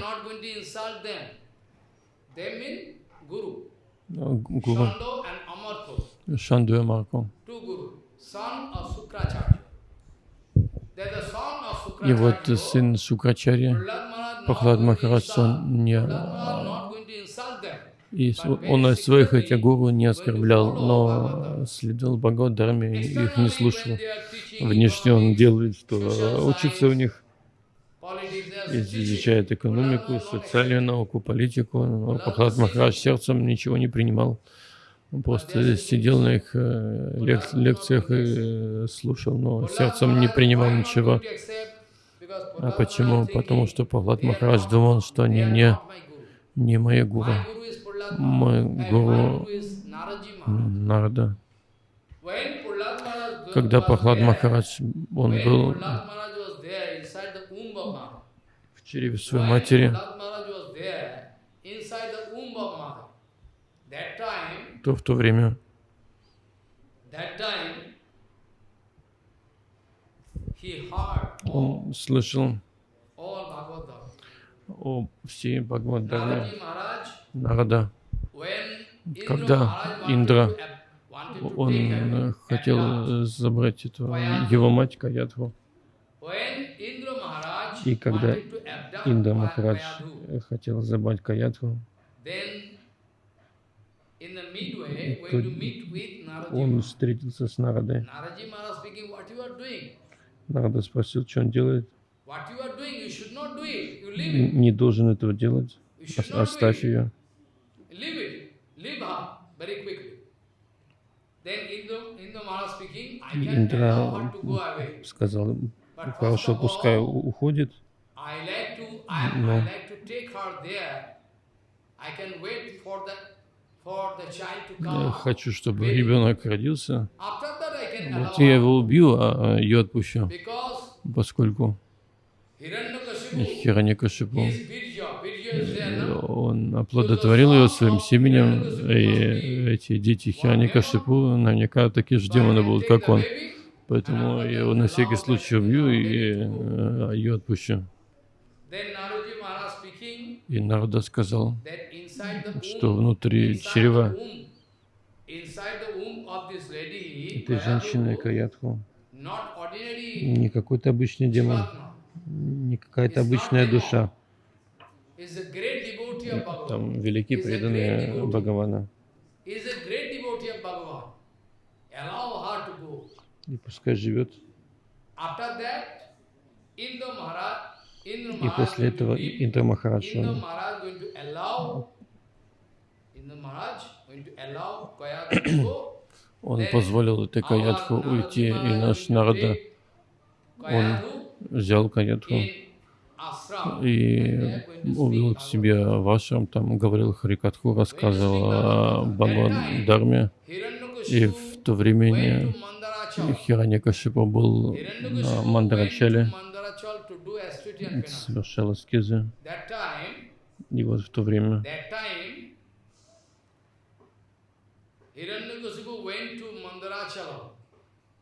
Гуру. Шанду и Марку. И вот сын Шукрачари Прохлад Махарадж, он не... И он своих этих гуру не оскорблял, но следовал Бхагавадхарме и их не слушал. Внешне он делает, что учится у них, изучает экономику, социальную науку, политику. Но Прохлад Махарадж сердцем ничего не принимал. Он просто сидел на их э, лек лекциях и э, слушал, но сердцем не принимал ничего. А почему? Потому что Пахлад Махарадж думал, что они не, не мои гуру. Мой гуру Нарада. Когда Пахлад Махарадж, он был в чреве своей матери, то в то время он слышал о всей Бхагавадхарме Нарада, когда Индра, он хотел забрать эту, его мать Каядху. И когда Индра Махарадж хотел забрать Каядху, он встретился с Нарадой. Нарада спросил, что он делает. Не должен этого делать. Оставь ее. Индра сказал, хорошо, пускай уходит, но я хочу, чтобы ребенок родился. Вот я его убью, а ее отпущу, поскольку Хираньякашипу, он оплодотворил ее своим семенем, и эти дети Хираньякашипу наверняка такие же демоны будут, как он. Поэтому я его на всякий случай убью и э, ее отпущу. И Нарада сказал, что внутри чрева этой женщины Каятху не какой-то обычный демон, не какая-то обычная душа. Там великие преданные Бхагавана. И пускай живет. И после этого Индра Махарадж, он, позволил этой Каядху уйти, и наш народа, он взял Каядху и увел к себе вашим, там говорил Харикатху, рассказывал о Бхагавад И в то время Хираньякашипа был на Мандарачале, совершал аскезы. И вот в то время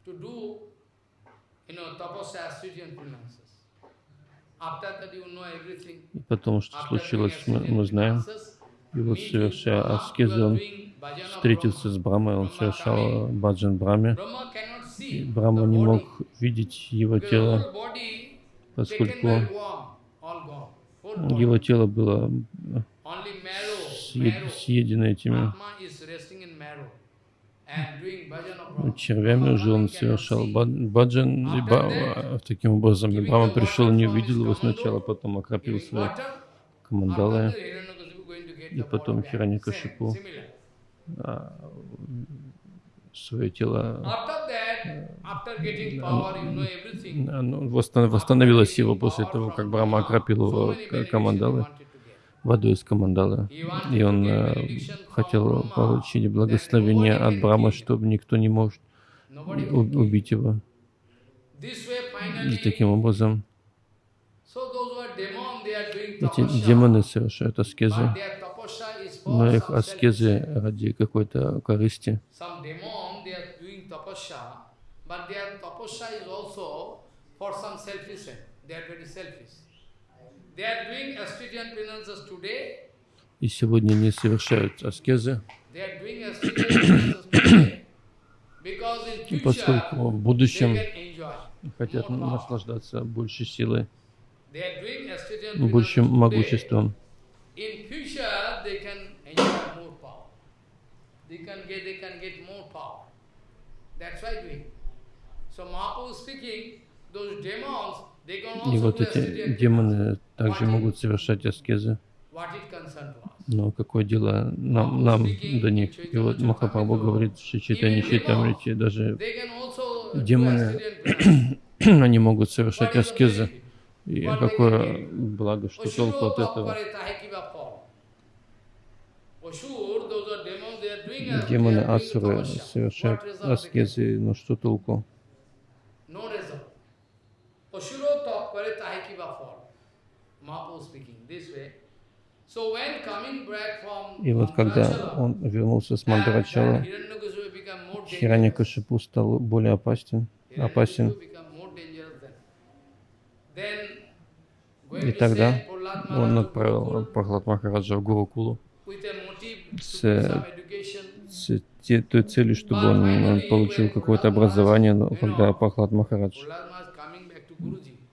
to do, you know, tapasya, ascetics and penances. И потом, что случилось, мы, мы знаем. И вот совершая аскезы, он встретился с Брамой, он совершал баджан Браме. И Брама не мог видеть его тело, поскольку его тело было съедено этими червями, уже он совершал баджан, и ба, таким образом и пришел, не увидел его сначала, потом окропил свои командалы, и потом Хираникашипу а, свое тело восстановилось его после того, как Брама окропил его командалы водой из Камандалы. И он э, хотел получить благословение от Брама, чтобы никто не может убить его. И таким образом эти демоны совершают аскезы, но их аскезы ради какой-то корысти. И сегодня они совершают аскезы, поскольку в будущем хотят наслаждаться большей силой, большим могуществом. И вот эти демоны также могут совершать аскезы. Но какое дело нам, нам до них? И вот Махапрабху говорит, что читание Читамрити, даже демоны, они могут совершать аскезы. И какое благо, что толку от этого? Демоны Асуры совершают аскезы, но что толку? И вот когда он вернулся с Мандарачала, Хираньякашипу стал более опасен, опасен. И тогда он отправил Прохлад Махараджа в Гурукулу с, с те, той целью, чтобы он, он получил какое-то образование, но когда Прохлад Махарадж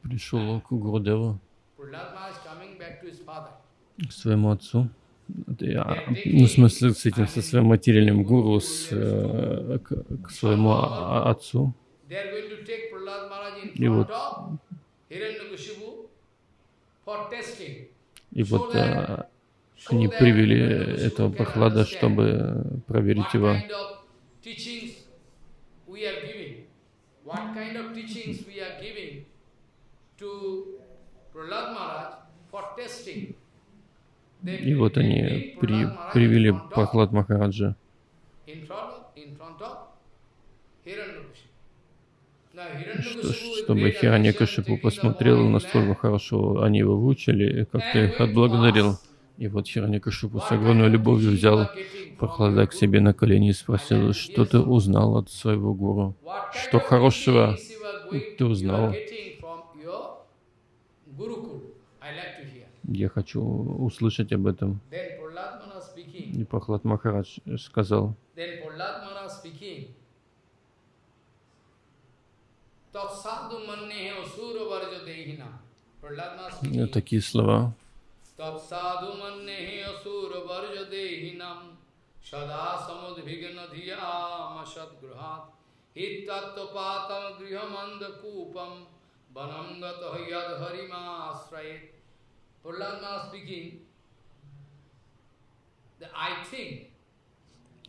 пришел к Гурудеву, к своему отцу, ну, в смысле, с этим, со своим материальным гуру, с, э, к, к своему отцу. И вот, и вот а, они привели этого Прохлада, чтобы проверить его. What kind of teachings we are giving to Prahlad Maharaj for testing и вот они при, привели Прохлад Махараджа что, чтобы Хираньякашипу посмотрел, насколько хорошо они его выучили, как-то их отблагодарил. И вот Хираньякашипу с огромной любовью взял Прохлада к себе на колени и спросил, что ты узнал от своего гуру? Что хорошего ты узнал? Я хочу услышать об этом. И Прохлад Махарадж сказал, такие слова. सदा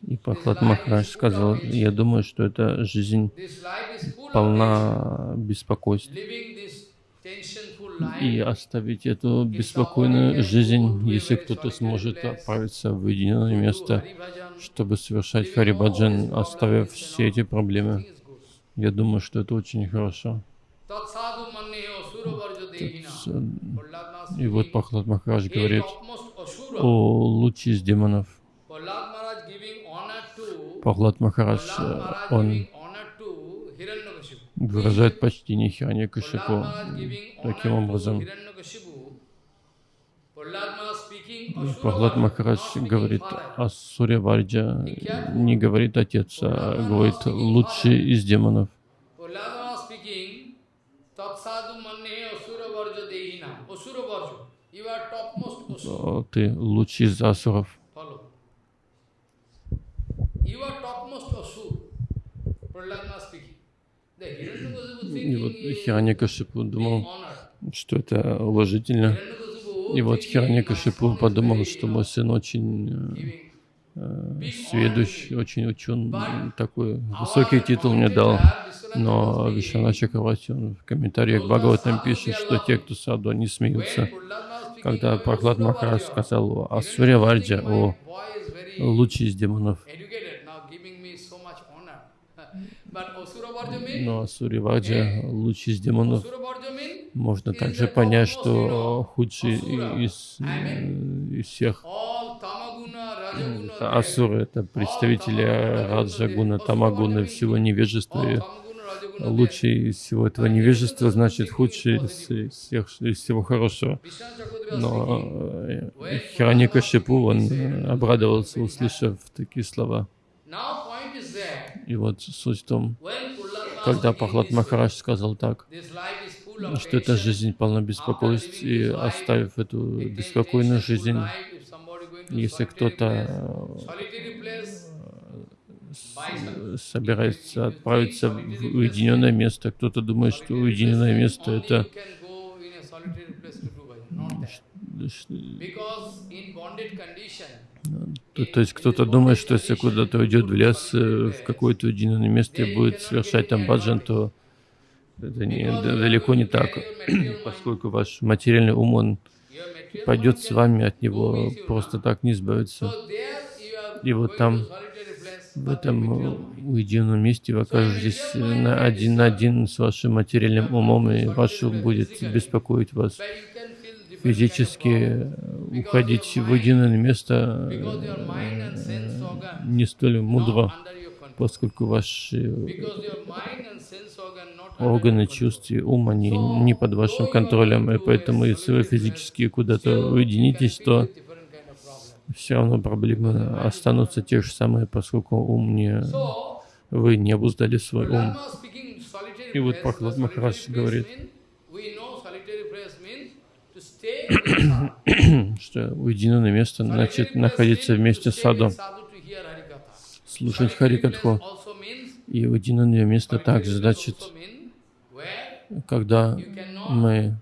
и Пахлад Махарадж сказал, я думаю, что эта жизнь полна беспокойств. И оставить эту беспокойную жизнь, если кто-то сможет отправиться в уединенное место, чтобы совершать Харибаджан, оставив все эти проблемы. Я думаю, что это очень хорошо. И вот Пахлад Махарадж говорит о луче из демонов. Пахлад Махарадж, он выражает почтение Хираньякашипу таким образом. Прохлад Махарадж говорит о Сурья Варджа, не говорит отец, а говорит лучший из демонов. Ты лучший из асуров. И вот Хираньякашипу думал, что это уважительно. И вот Хираньякашипу подумал, что мой сын очень сведущ, очень учен, такой высокий титул мне дал. Но Вишана Чакравати, он в комментариях Бхагаватам пишет, что те, кто саду, они смеются. Когда Прохлад Махарадж сказал о Сурья Варджа, о лучший из демонов, но Сурьяваджа, лучший из демонов, можно также понять, что худший из, из всех асуры, это представители Раджагуна, Тамагуна, всего невежества. И лучший из всего этого невежества значит худший из, всех, из всего хорошего. Но э, Хираникашипу, он обрадовался, услышав такие слова. И вот суть в том, когда Пахлад Махарадж сказал так, что эта жизнь полна беспокойств, и оставив эту беспокойную жизнь, если кто-то э, собирается отправиться в уединенное место, кто-то думает, что уединенное место это то, то есть кто-то думает, что если куда-то уйдет в лес, э, в какое-то уединенное место и будет совершать там баджан, то это не, далеко не так, поскольку ваш материальный ум, он пойдет с вами, от него просто так не избавиться. И вот там, в этом уединенном месте вы окажетесь на один на один с вашим материальным умом, и ваш ум будет беспокоить вас. Физически уходить в единое место э, не столь мудро, поскольку ваши органы чувств и ум, они не под вашим контролем, и поэтому если вы физически куда-то уединитесь, то все равно проблемы останутся те же самые, поскольку ум не... Вы не обуздали свой ум. И вот Прохлад Махарадж говорит, что уединенное место значит находиться вместе с садом, слушать Харикатху. И уединенное место также значит, когда мы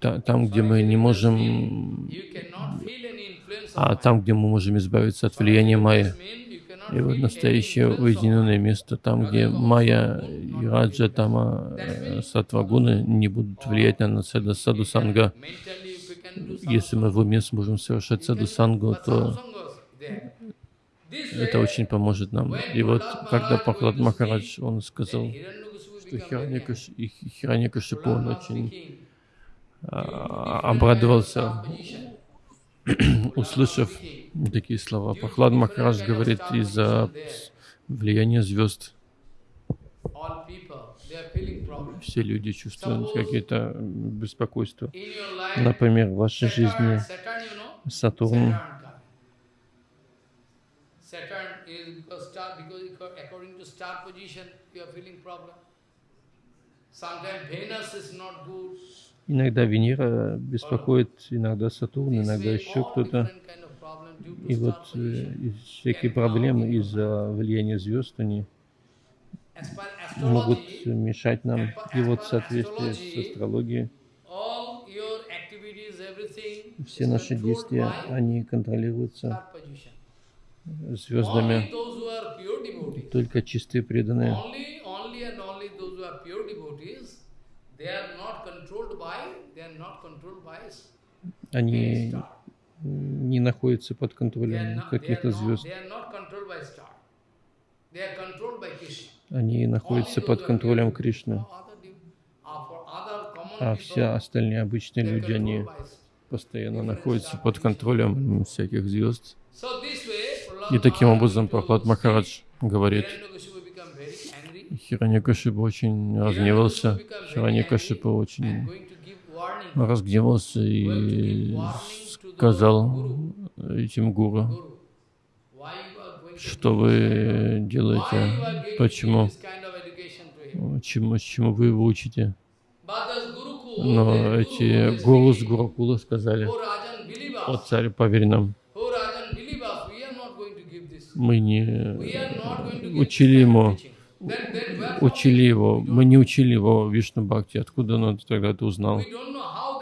там, где мы не можем, а там, где мы можем избавиться от влияния Майя. И вот настоящее уединенное место, там, где Майя и Раджа, Тама, э, Сатвагуны не будут влиять на нас, это Саду Санга. Если мы в уме сможем совершать Саду Сангу, то это очень поможет нам. И вот, когда Пахлад Махарадж, он сказал, что Хираньякашипу, он очень обрадовался, услышав такие слова. Пахлад Махарадж говорит из-за влияния звезд. Все люди чувствуют какие-то беспокойства. Например, в вашей жизни Сатурн Иногда Венера беспокоит, иногда Сатурн, иногда еще кто-то. И вот э, всякие проблемы из-за влияния звезд, они могут мешать нам. И вот в соответствии с астрологией все наши действия, они контролируются звездами. Только чистые преданные они не находятся под контролем каких-то звезд. Они находятся под контролем Кришны. А все остальные обычные люди, они постоянно находятся под контролем всяких звезд. И таким образом Прохлад Махарадж говорит, Хираньякашипа очень разгневался, Хираньякашипа очень разгневался и сказал этим гуру, что вы делаете, почему, чему, чему вы его учите. Но эти гуру с Гурукула сказали, о царь, поверь нам, мы не учили ему, учили его, мы не учили его Вишну Бхакти. Откуда он тогда это узнал?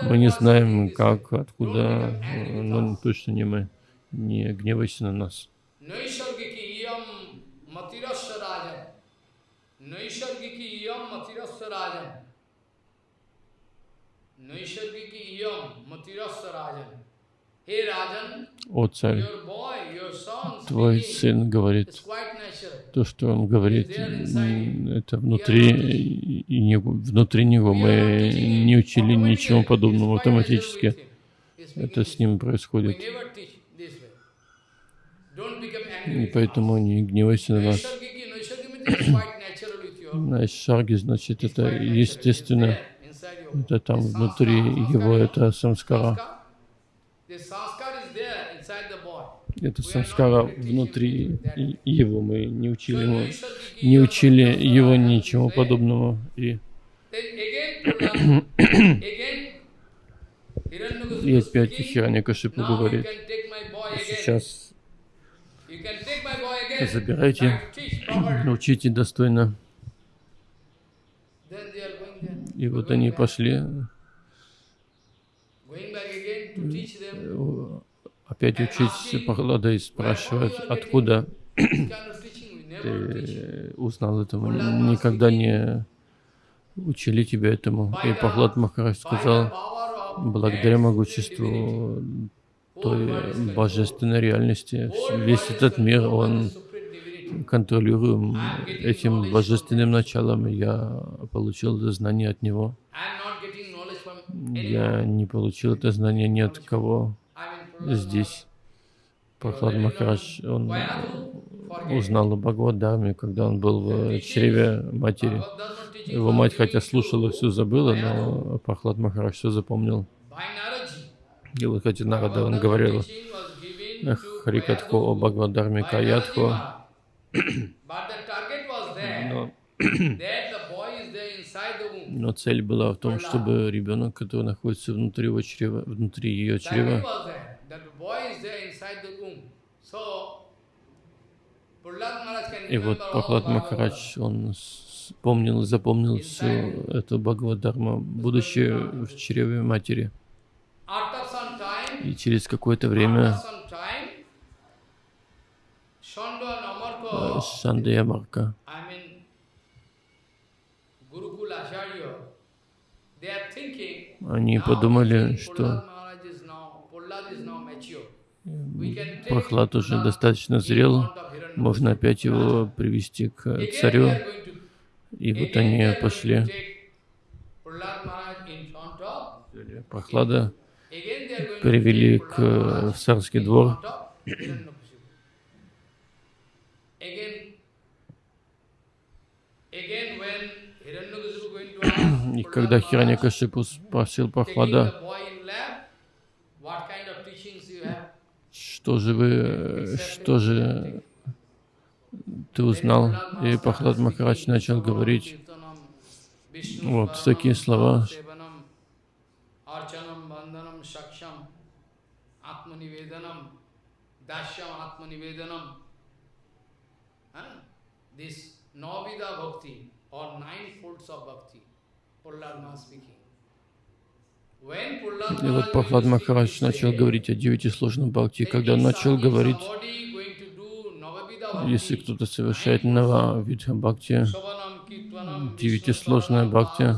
Мы не знаем, как, откуда, но точно не мы. Не гневайся на нас. О царь, твой сын говорит, то, что он говорит, это внутри, и не, внутри него. Мы не учили ничего подобного автоматически. Это с ним происходит. И поэтому не гневайся на нас. Найшарги, значит, это естественно. Это там внутри его, это самскара. Это самскара внутри его. Мы не учили ему, не учили его ничего подобного. И, и опять Хираньякашипу говорит, сейчас забирайте, научите достойно. И вот они пошли опять учить Пахлада и спрашивать, откуда ты узнал этому, никогда не учили тебя этому. И Пахлад Махарадж сказал, благодаря могуществу той божественной реальности, весь этот мир, он контролируем этим божественным началом. Я получил это знание от него. Я не получил это знание ни от кого здесь. Прохлад Махарадж, он узнал о Бхагаваддхарме, когда он был в чреве матери. Его мать, хотя слушала, все забыла, но Прохлад Махарадж все запомнил. И вот хотя Нарада, он говорил Харикатху о Бхагаваддхарме Каятху, но но цель была в том, чтобы ребенок, который находится внутри, его чрева, внутри ее чрева, и вот Прохлад Махарадж, он вспомнил, запомнил всю эту Бхагавадхарму, будучи в чреве матери. И через какое-то время Шанда Марка они подумали, что Прохлад уже достаточно зрел, можно опять его привести к царю. И вот они пошли. Прохлада привели к царский двор. И когда Хираньякашипу спросил Прохлада, что же вы, что же ты узнал? И Прохлад Махарадж начал говорить вот такие слова. This Navida Bhakti or nine folds of Bhakti. И вот Прохлад Махарадж начал говорить о девяти сложном бхакти. Когда он начал говорить, если кто-то совершает нава видха бхакти, девятисложное бхакти,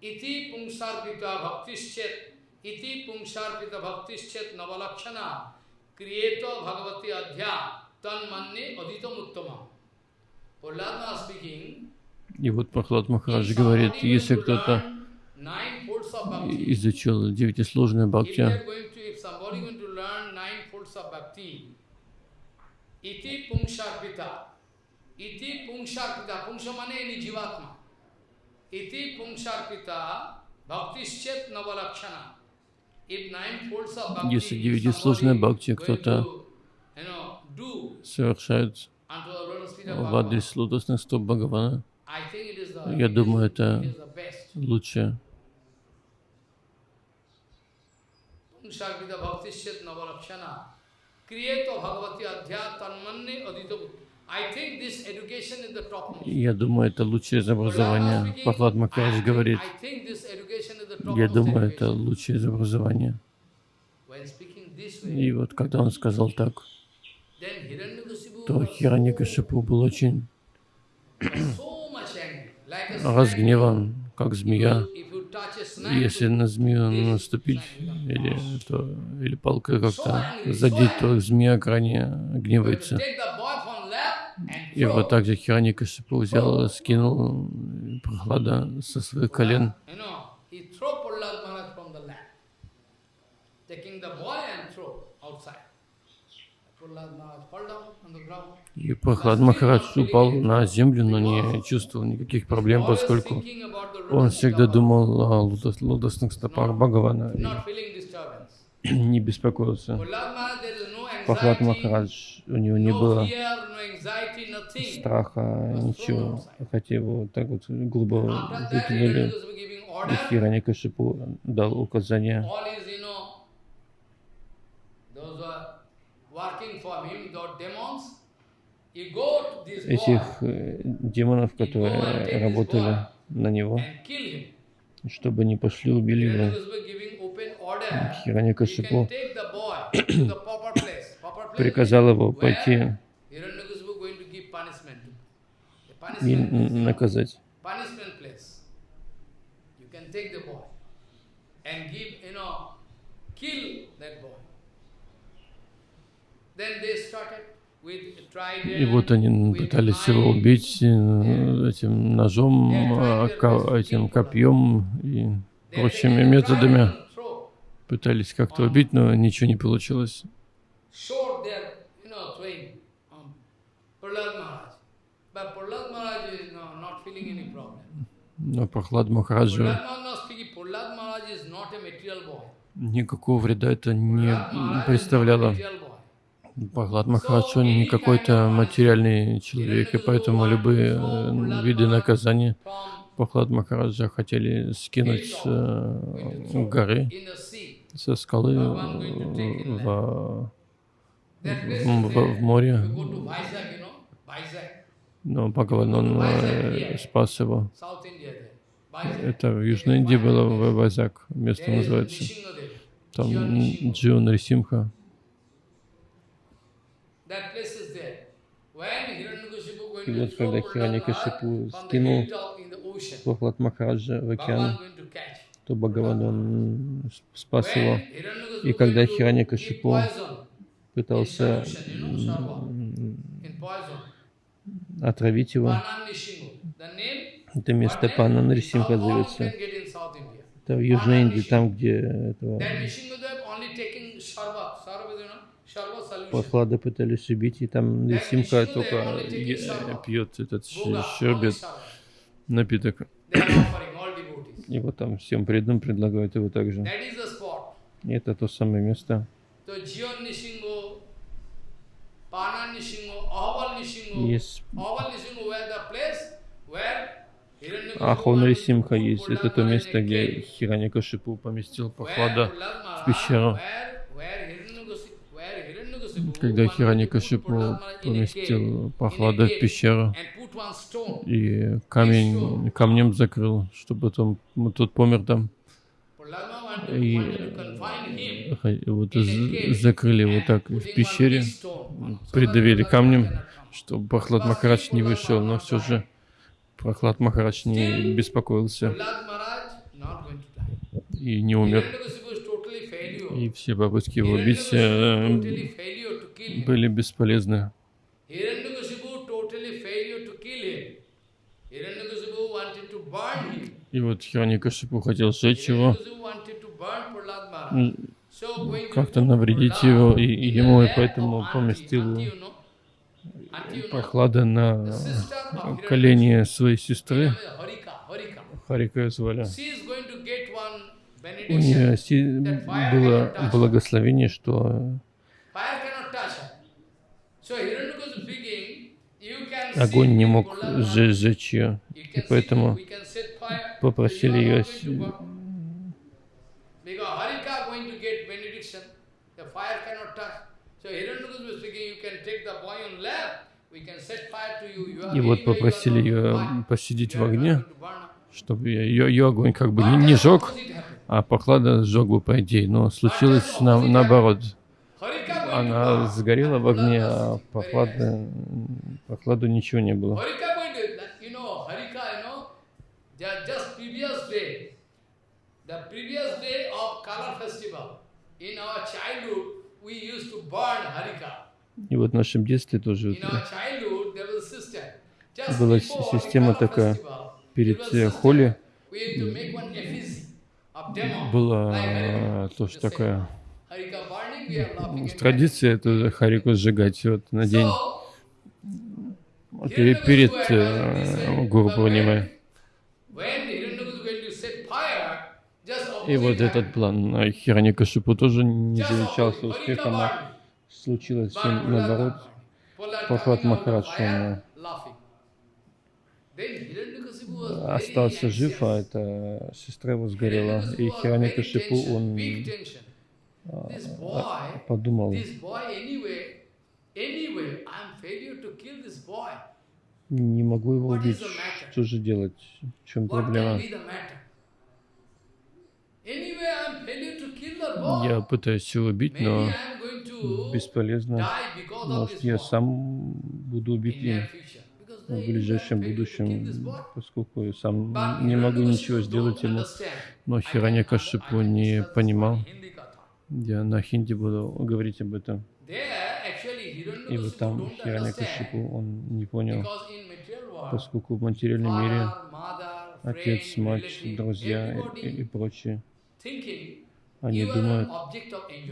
ити пунсарпита бхактишчет iti pungsharpita bhaktischet navalakshana kriyeto bhagavati adhya И вот Прохлад Махарадж говорит, если кто-то изучил девятисложное бхакти, Iti pungsharpita. Iti pungsharpita. Pungsha mane any jivatma. Iti pungsharpita bhaktischet navalakshana. If nine folds of bhakti, Если девятисложная бхакти кто-то of в адрес лотосных стоп Бхагавана, я думаю, это лучше. Я думаю, это лучшее из образования. Пахлад Махарадж говорит, я думаю, это лучшее из образования. И вот когда он сказал так, то was Хираньякашипу был очень разгневан, как змея. Если на змею наступить или, то, или палкой как-то задеть, то змея крайне гневается. И вот так же Хираньякашипу взял, скинул прохлада со своих колен taking the boy and throw outside. Prahlad Maharaj fall down on the ground. И Прохлад Махарадж упал на землю, но не чувствовал никаких проблем, поскольку он всегда думал о лотос- лотосных стопах Бхагавана и не беспокоился. Прохлад Махарадж, у него не было страха, ничего. Хотя его так вот that, выкинули, и order. Хираньякашипу дал указание All is, you know, those who are working for him, those demons, you go to this этих э, демонов, которые работали на него, чтобы не пошли убили его. Place приказал его пойти и наказать. Then they started. И вот они пытались его убить э, этим ножом, а, этим копьем и прочими методами. Пытались как-то убить, но ничего не получилось. um. Но Прохлад Махараджу никакого вреда это не представляло. Прохлад Махарадж, не какой-то материальный человек, и поэтому любые э, виды наказания Прохлад Махараджа хотели скинуть с э, горы, со скалы э, в, place в, в- море. Но Бхагаван, он э, спас его. Это в Южной Индии было, в Вазак, место называется. Там. Джион Рисимха. That place is there. When Hiranyakashipu going И вот когда the скинул Прохлад Махараджа в океан, то Бхагаван он спас его. И когда poison Пытался отравить его. Это место Пана Нарисимха How all you зовется. Это в Южной Индии, там, где этого Прохлада пытались убить, и там Нарисимха только пьет этот щербет, напиток. И вот там всем преданным предлагают его также. И это то самое место. Есть Ahval Nishingo were the place where Hiranyakashipu Ахо wanted to Нарисимха put есть. Это то место, где cave. Хираньякашипу поместил Maharaj- в пещеру. Когда a cave, поместил a в пещеру и камень, камнем закрыл, чтобы там, тот помер там. И вот закрыли его так в пещере, придавили камнем, чтобы Прохлад Махарадж не вышел, но все же Прохлад Махарадж не беспокоился и не умер. И все попытки его убить э, были бесполезны. И вот Хираньякашипу хотел сжечь его, как-то навредить его, и, и ему, и поэтому поместил Прохлада на колени своей сестры, Харика звали, у нее было благословение, что огонь не мог сжечь ее, и поэтому попросили ее и вот попросили ее посидеть в огне, чтобы ее, ее огонь как бы не, не жег, а прохлада сжег бы по идее. Но случилось на, наоборот. Она сгорела в огне, а прохлада, прохладу ничего не было. И вот в нашем детстве тоже была система такая перед э, Холи была тоже такая традиция это Харику сжигать вот на день. Перед, перед э, Гуру Пурнимой. И вот этот план Хираникашипу тоже не завещался успехом, а случилось все наоборот. Прохлад Махарадж, он остался жив, а эта сестра его сгорела. И Хираникашипу, он подумал, не могу его убить, что же делать, в чем проблема? Я пытаюсь его убить, но бесполезно. Может, я сам буду убить им в ближайшем будущем, поскольку я сам не могу ничего сделать ему. Но Хираньякашипу не понимал. Я на хинди буду говорить об этом. И вот там Хираньякашипу он не понял, поскольку в материальном мире отец, мать, друзья и, и прочие, они думают,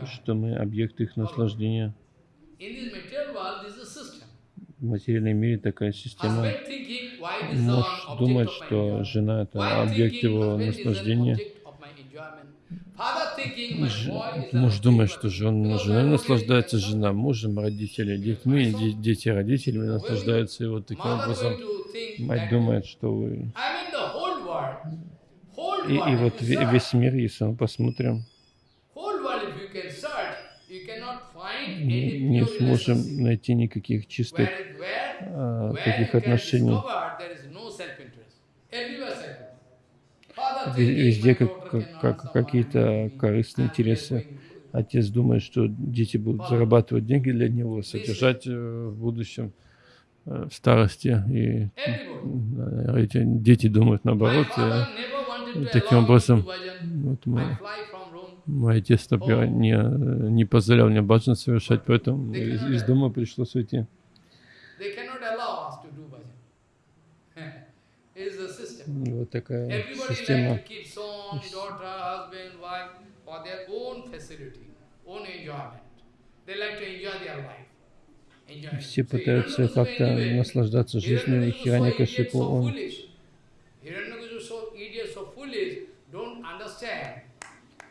что мы объект их наслаждения. В материальном мире такая система. Муж думает, что жена — это объект его наслаждения. Муж думает, что жена, жена наслаждается жена мужем, родители детьми, дети родителями наслаждаются. И вот таким образом мать думает, что вы... И, и вот весь мир, если мы посмотрим, не, не сможем найти никаких чистых а, таких отношений. Везде как, как, как какие-то корыстные интересы. Отец думает, что дети будут зарабатывать деньги для него, содержать э, в будущем, э, в старости. И эти дети думают наоборот. И таким образом, вот мы, мой отец, например, не, не позволял мне баджан совершать, поэтому из, из дома пришлось уйти. Вот такая система. Все пытаются как-то наслаждаться жизнью, и Хираньякашипу, он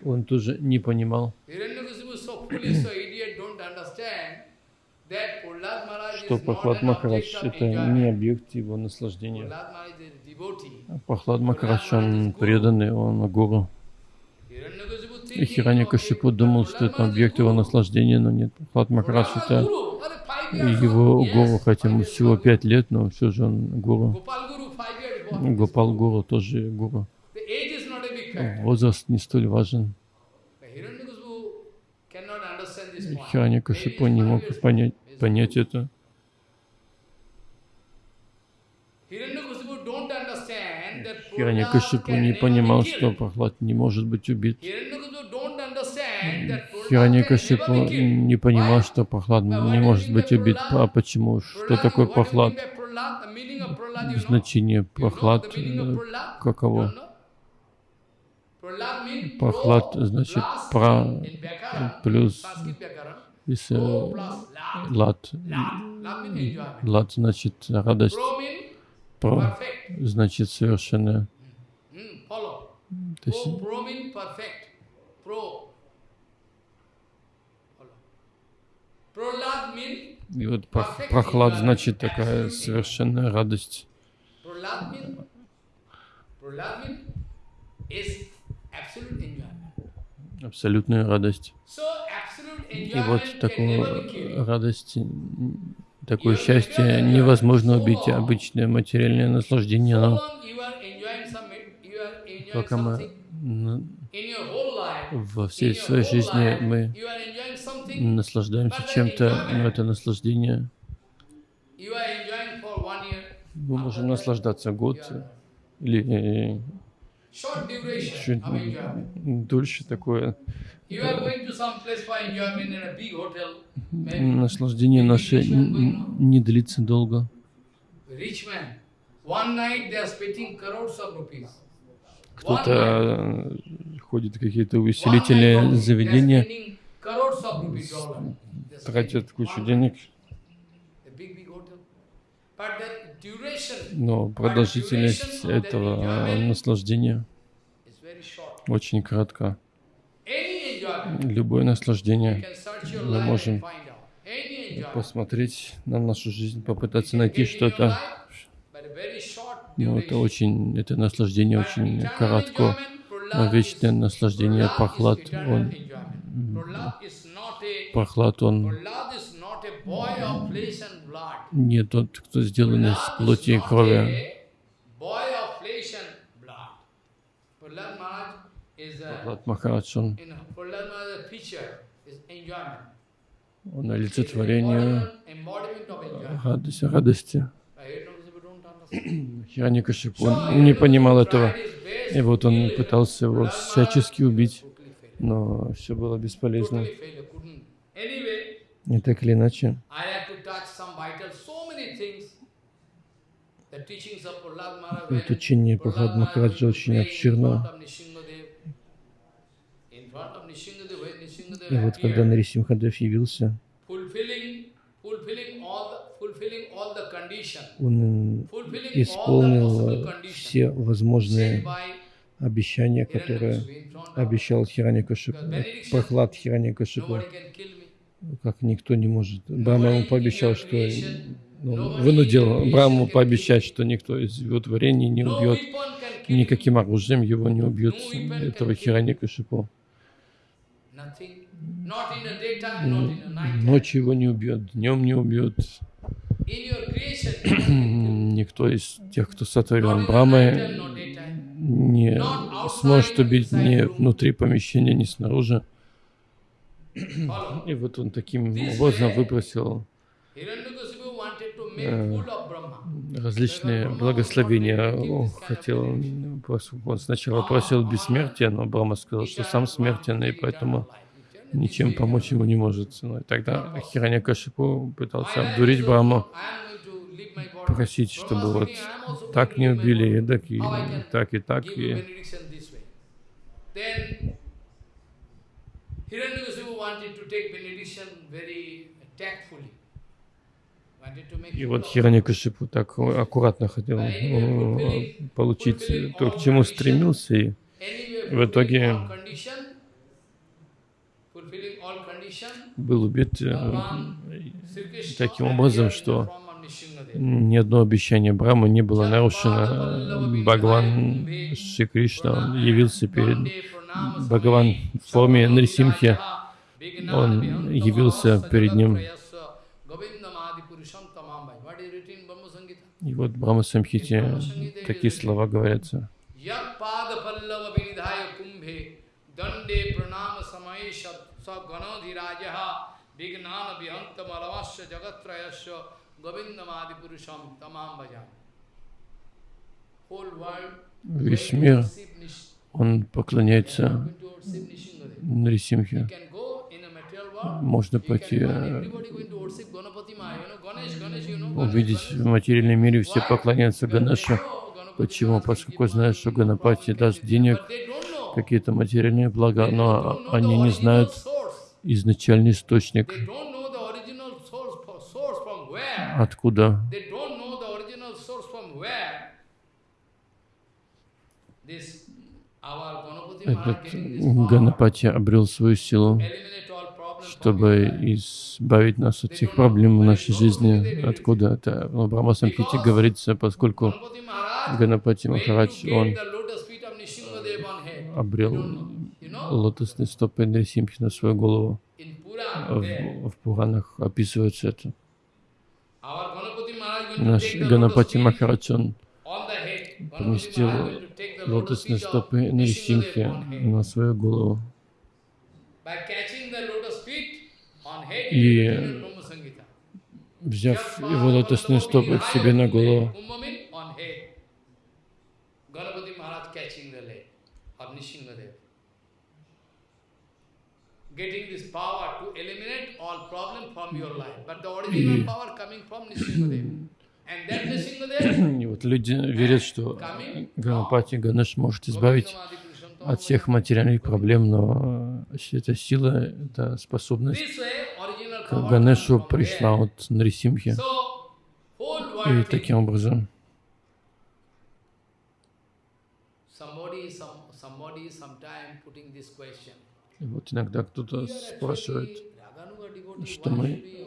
он тоже не понимал, что Прохлад Махарадж — это не объект его наслаждения. Прохлад Махарадж, он преданный, он гуру. И Хираньякашипу думал, что это объект его наслаждения, но нет. Прохлад Махарадж — это его гуру, хотя ему всего пять лет, но все же он гуру. Гопал гуру тоже гуру. Возраст не столь важен. Хираньякашипу не мог понять, понять это. Хираньякашипу не понимал, что Прохлад не может быть убит. Хираньякашипу не понимал, что Прохлад не может быть убит. А почему? Что такое Прохлад? Значение Прохлад э, каково? Прохлад значит пра плюс Если love. лад, лад значит радость, про значит совершенное. Hmm. То есть И вот прох- прохлад значит такая совершенная радость. Абсолютная радость. И вот такую радость, такое счастье невозможно убить. Обычное материальное наслаждение, enjoying пока мы во всей своей жизни мы наслаждаемся чем-то, но это наслаждение мы можем наслаждаться год или чуть дольше такое. Наслаждение наше не длится долго. Кто-то э, ходит в какие-то увеселительные заведения, тратят кучу денег, но продолжительность этого э, наслаждения очень enjoyment, Любое наслаждение мы можем посмотреть на нашу жизнь, попытаться найти что-то, но это очень, это наслаждение очень коротко. Но вечное наслаждение, прохлад, он, прохлад, он не тот, кто сделан из плоти и крови. Прохлад Махарадж, он, он олицетворение радости, радости. Хираникашипу, не понимал этого, и вот он пытался его всячески убить, но все было бесполезно. И так или иначе, учение Прохлад Махараджа очень обширно. И вот когда appeared, Нарисимхадев явился, он исполнил э, все возможные обещания, которые Hiranyakashipu in front of обещал Хираникашипу, Прохлад Хираникашипу, Как никто не может. Брахма ему пообещал, что ну, вынудил Браму пообещать, что никто из его творений не убьет, никаким оружием его не убьет, этого Хираникашипу. Ночью его не убьет, днем не убьет. Никто из тех, кто сотворен night Брамой, не сможет убить ни внутри помещения, ни снаружи. И вот он таким образом выбросил Brahma. различные благословения. Хотел, он сначала просил бессмертия, но Брахма сказал, что сам смертен, и поэтому ничем помочь ему не может. Ну, и тогда Хираньякашипу пытался обдурить Браму, просить, чтобы вот так не убили, и так, и так, и так. И И вот of Хираньякашипу так аккуратно хотел получить то, к чему стремился, и В итоге- был убит э, таким образом, что ни одно обещание Брамы не было нарушено. Бхагаван Шри Кришна явился перед Бхагаван в форме Нарисимхи. Он явился перед ним. И вот в Брахма Самхите такие слова говорятся. Весь мир, он поклоняется. Нарисимхе. Можно пойти э, увидеть в материальном мире все поклоняются Ганапати Почему? Поскольку знают, что Ганапати даст денег, какие-то материальные блага, но они не знают изначальный источник, откуда. This, этот Ганапати обрел свою силу, чтобы избавить нас от всех проблем в нашей жизни. Откуда это? В Брахма Самхите говорится, поскольку Ганапати Махарадж, он обрел лотосные стопы Нарисимхи на свою голову. В, в Пуранах описывается это. Наш Ганапати Махарадж, он поместил лотосные стопы Нарисимхи on head. на свою голову. И взяв его лотосные стопы к себе на голову, Kumbhamin on head. Ganapati Maharaj catching the leg of Nishingadev. Getting this power to eliminate all problem from your life. But the original power coming from Nishingadev. И вот люди верят, что Ганапати Ганеш может избавить от всех материальных проблем, но э, эта сила, эта способность к Ганешу пришла от Нарисимхи. И таким образом и вот иногда кто-то спрашивает, что мы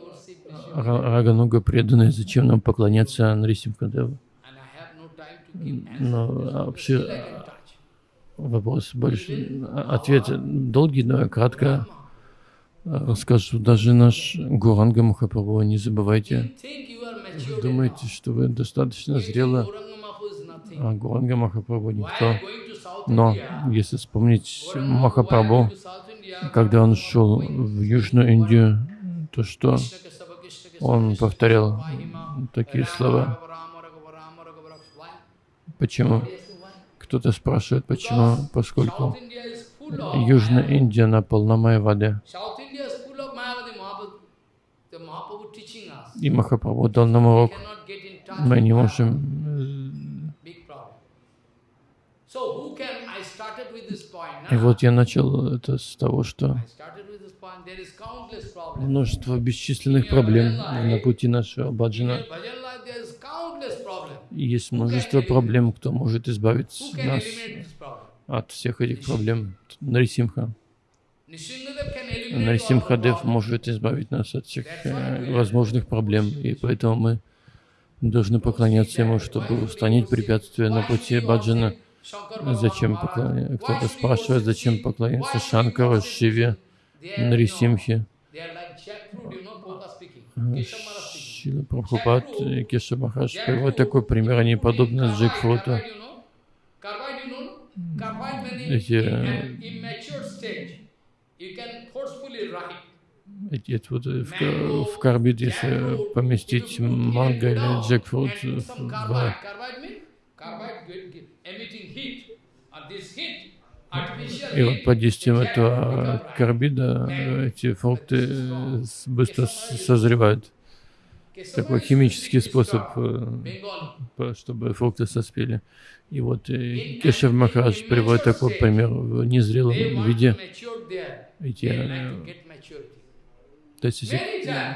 Рагануга преданные, зачем нам поклоняться Нарисимхадеву? Но а, can touch. вопрос больше, а, ответ долгий, но кратко а, расскажу. Даже наш Гуранга Махапрабху, не забывайте, думаете, что вы достаточно зрело, а Гуранга Махапрабху никто. Но если вспомнить Махапрабху, когда он шел в Южную Индию, то что он повторял такие слова. Почему? Кто-то спрашивает, почему? Поскольку Южная Индия она полна Майавады. И Махапрабху дал нам урок. Мы не можем... И вот я начал это с того, что множество бесчисленных проблем на пути нашего. И есть множество проблем, кто может избавить нас от всех этих проблем. Нарисимха. Нарисимхадев может избавить нас от всех э, возможных проблем. И поэтому мы должны поклоняться Ему, чтобы устранить препятствия на пути Bhagavan Зачем поклоняться? Кто-то спрашивает, зачем поклоняться worship Шиве, Нарисимхе. They are like jackfruit, you know, Prabhupada speaking. Э, Keshav Maharaj speaking. Шила Прабхупад и Кеша Махарадж приводят такой пример, они подобны джекфруту. Эти. Эти, вот в, в карбид, если поместить манго или джекфрут в, и вот под действием этого карбида эти фрукты э, быстро созревают. Такой химический способ, э, чтобы фрукты соспели. И вот э, Кешев Махарадж приводит такой пример в незрелом виде. Эти. То есть, если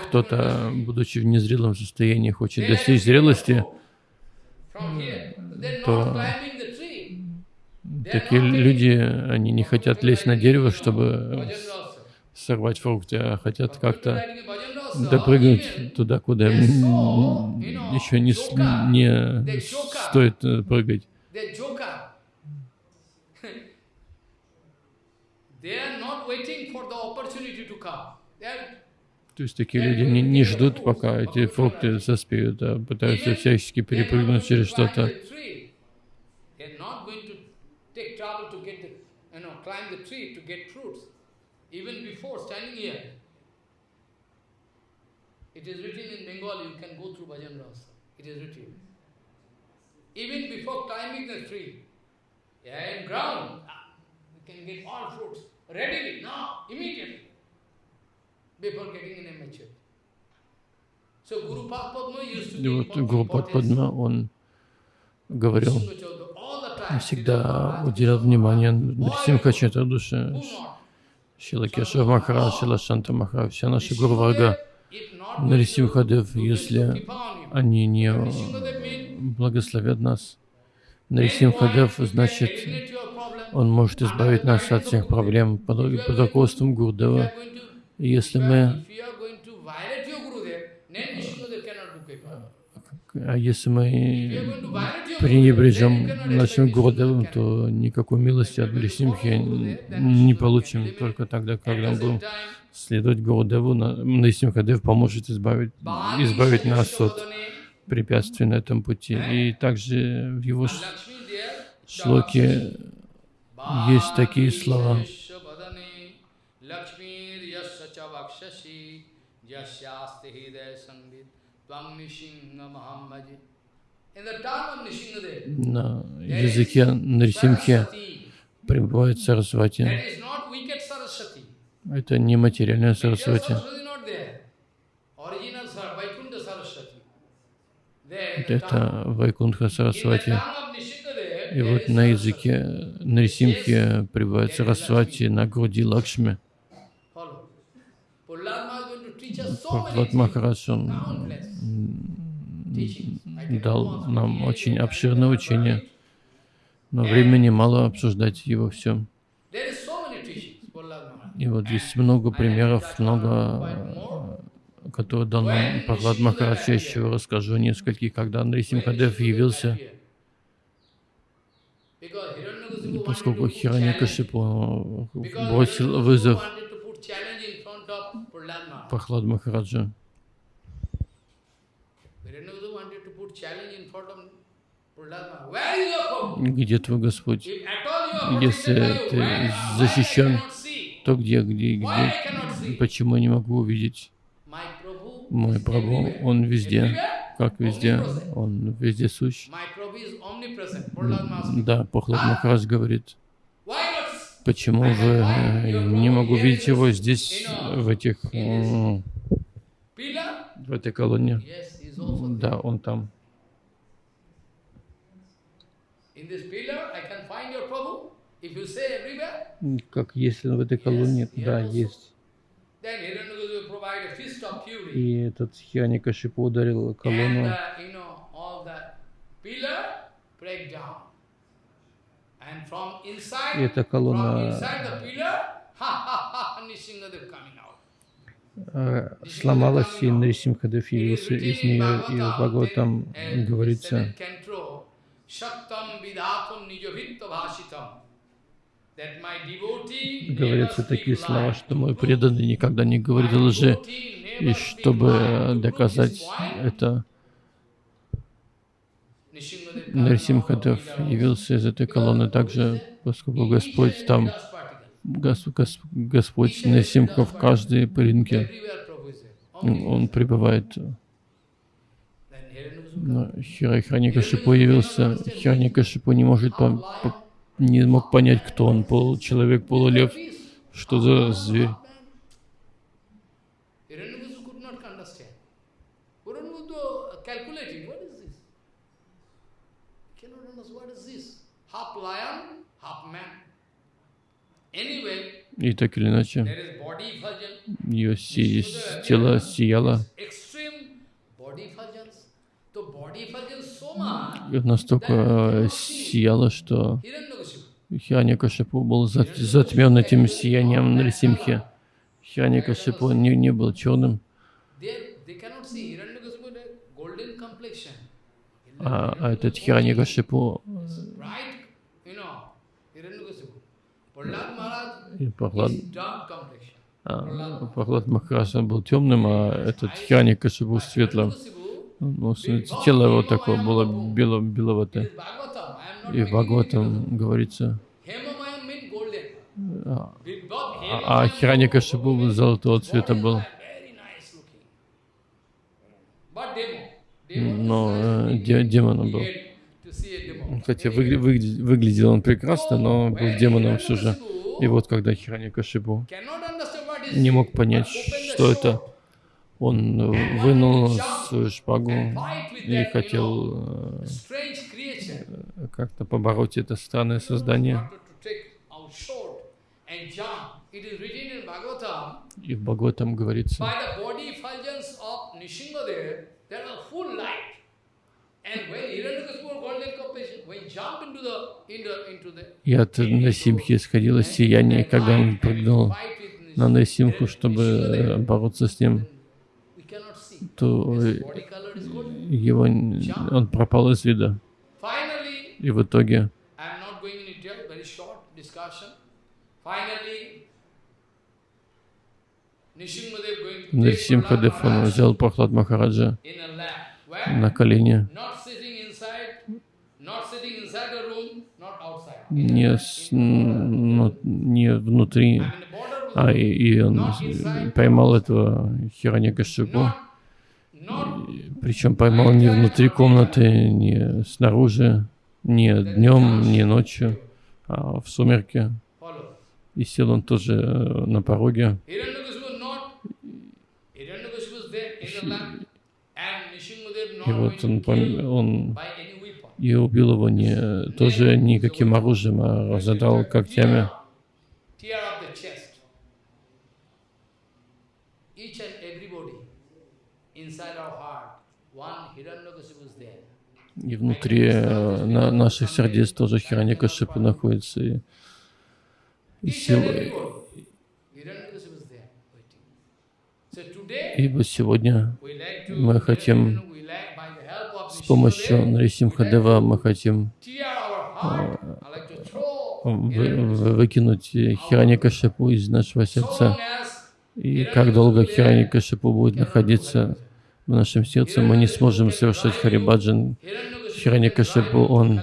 кто-то, будучи в незрелом состоянии, хочет достичь зрелости, то not climbing the tree. Такие люди, они не хотят лезть на дерево, чтобы сорвать фрукты, а хотят как-то допрыгнуть туда, куда еще не, не стоит э, прыгать. То есть такие люди не, не ждут, пока эти фрукты соспеют, а пытаются всячески перепрыгнуть через что-то. climb the tree to get fruits. Even before standing here. It is written in Bengal, you can go through Bhajan Rasa. It is written. Even before climbing the tree, yeah, in ground, ah, you can get all fruits readily, now, immediately, before getting in a mature. So Guru Padma used to И give вот Гуру importance Падма, он говорил, всегда уделял внимание who not? Шила Кешав Махарадж, Шила Шанта Махарадж, все наши Гуру Варга, Нарисимхадев, если они не благословят нас, Нарисимхадев, значит, он может избавить нас от всех проблем под, под руководством Гурдева. Если мы а если мы пренебрежем нашим Гурдевым, то никакой милости от Нарисимхи не получим. Только тогда, когда мы будем следовать Гурдеву, Нарисимхадев поможет избавить, избавить нас от препятствий на этом пути. И также в его шлоке есть такие слова. На языке Нарисимхи пребывает Сарасвати. Это не материальная Сарасвати. Это Вайкунха Сарасвати. И вот на языке Нарисимхи пребывает Сарасвати на груди Лакшми. Прохлад Махарадж, он дал нам очень обширное учение, но времени мало обсуждать его все. И вот есть много примеров, много, которые дал нам Прохлад Махарадж. Я еще расскажу нескольких, когда Нарисимхадев явился поскольку Хираньякашипу бросил вызов Прохлад Махараджа. Где твой Господь? Если ты защищен, то где, где, где? Почему я не могу увидеть? Мой Прабhu, Он везде. Как везде? Он везде сущ. Да, Похлад Махарадж говорит, почему вы э, не могу видеть его здесь, в этих, в этой колонне? Да, он там. Как если в этой колонне? Да, есть. И этот Хианикашипу ударил колонну. И эта колонна сломалась, и Нарисимхадев явился из нее, и в Бхагаватам говорится, говорятся такие слова, что мой преданный никогда не говорит лжи, и чтобы доказать это, Нарсимхадев явился из этой колонны также, поскольку Господь там, Гос, Гос, Господь Нарсимха в каждой пылинке, Он пребывает. Но Хираникашипу явился, Хираникашипу не может по, по, не мог понять, кто он, получеловек, полулев, что за зверь. И так или иначе, ее си тело сияло. настолько э, сияло, что Хианикашипу был затмен этим сиянием Нарисимхи. Хианикашипу не, не был черным. А, а этот Хианикашипу и Прохлад, а, Прохлад Махарадж был темным, а этот Хианикашипу светлым. Ну, тело его такое было бело, беловатое. И в Бхагаватам говорится, а, а Хираня Шибу золотого цвета был. Но э, де, демоном был. Хотя выгля, выглядел он прекрасно, но был демоном все же. И вот когда Хираня Кашибу не мог понять, что это, он вынул свою шпагу и хотел э, как-то побороть это странное создание. И в Бхагаватам говорится, и от Насимхи исходило сияние, когда он прыгнул на Насимху, чтобы э, бороться с ним, то э, его, он пропал из вида. И в итоге Нарсимхадев, он взял Прохлад Махараджа на колени, Not sitting inside, not sitting inside the room, not outside. Не, ну, не внутри, а и, и он поймал этого not причем поймал не внутри комнаты, не снаружи, не днем, не ночью, а в сумерке. И сел он тоже э, на пороге. И вот он, он. И убил его не тоже никаким оружием, а разодрал когтями. И внутри э, на наших сердец тоже Хираньякашипу находится. И, и, Each and сил- everybody. Hiranyakashipu was there waiting. So today, и вот сегодня мы хотим you know, we like by the help of с помощью Нарисимхадева мы хотим вы- выкинуть Хираньякашипу из нашего сердца. И как долго Хираньякашипу будет находиться в нашем сердце, мы не сможем совершать Харибаджан. Хираньякашипу, он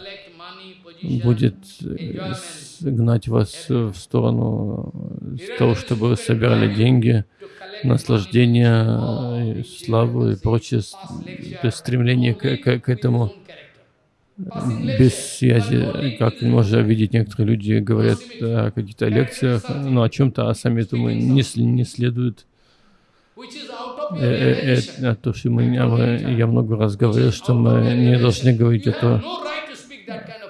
будет э, гнать вас в сторону э, того, чтобы вы собирали деньги, наслаждение, э, славу и прочее, то есть стремление к, к- к этому без связи, как можно видеть, некоторые люди говорят о каких-то лекциях, ну, о чем-то, а сами этому не, не следуют. Э, э, э, а то, что мы, мы- я много раз говорил, что мы не должны говорить о том,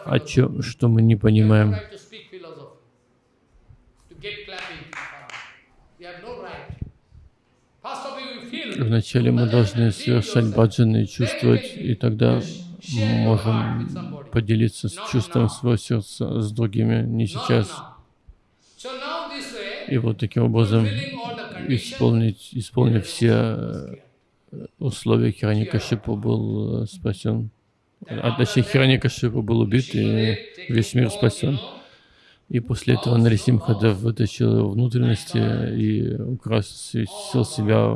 о чем, что мы не понимаем. Вначале мы должны совершать баджаны и чувствовать, и тогда можем поделиться с чувством своего сердца с другими, не сейчас. И вот таким образом, исполнить, исполнив все э, условия, Хираникашипу был э, спасен. А точнее, Хираникашипу был убит, и весь мир спасен. И после этого Нарисимхадев вытащил его внутренности и украсил себя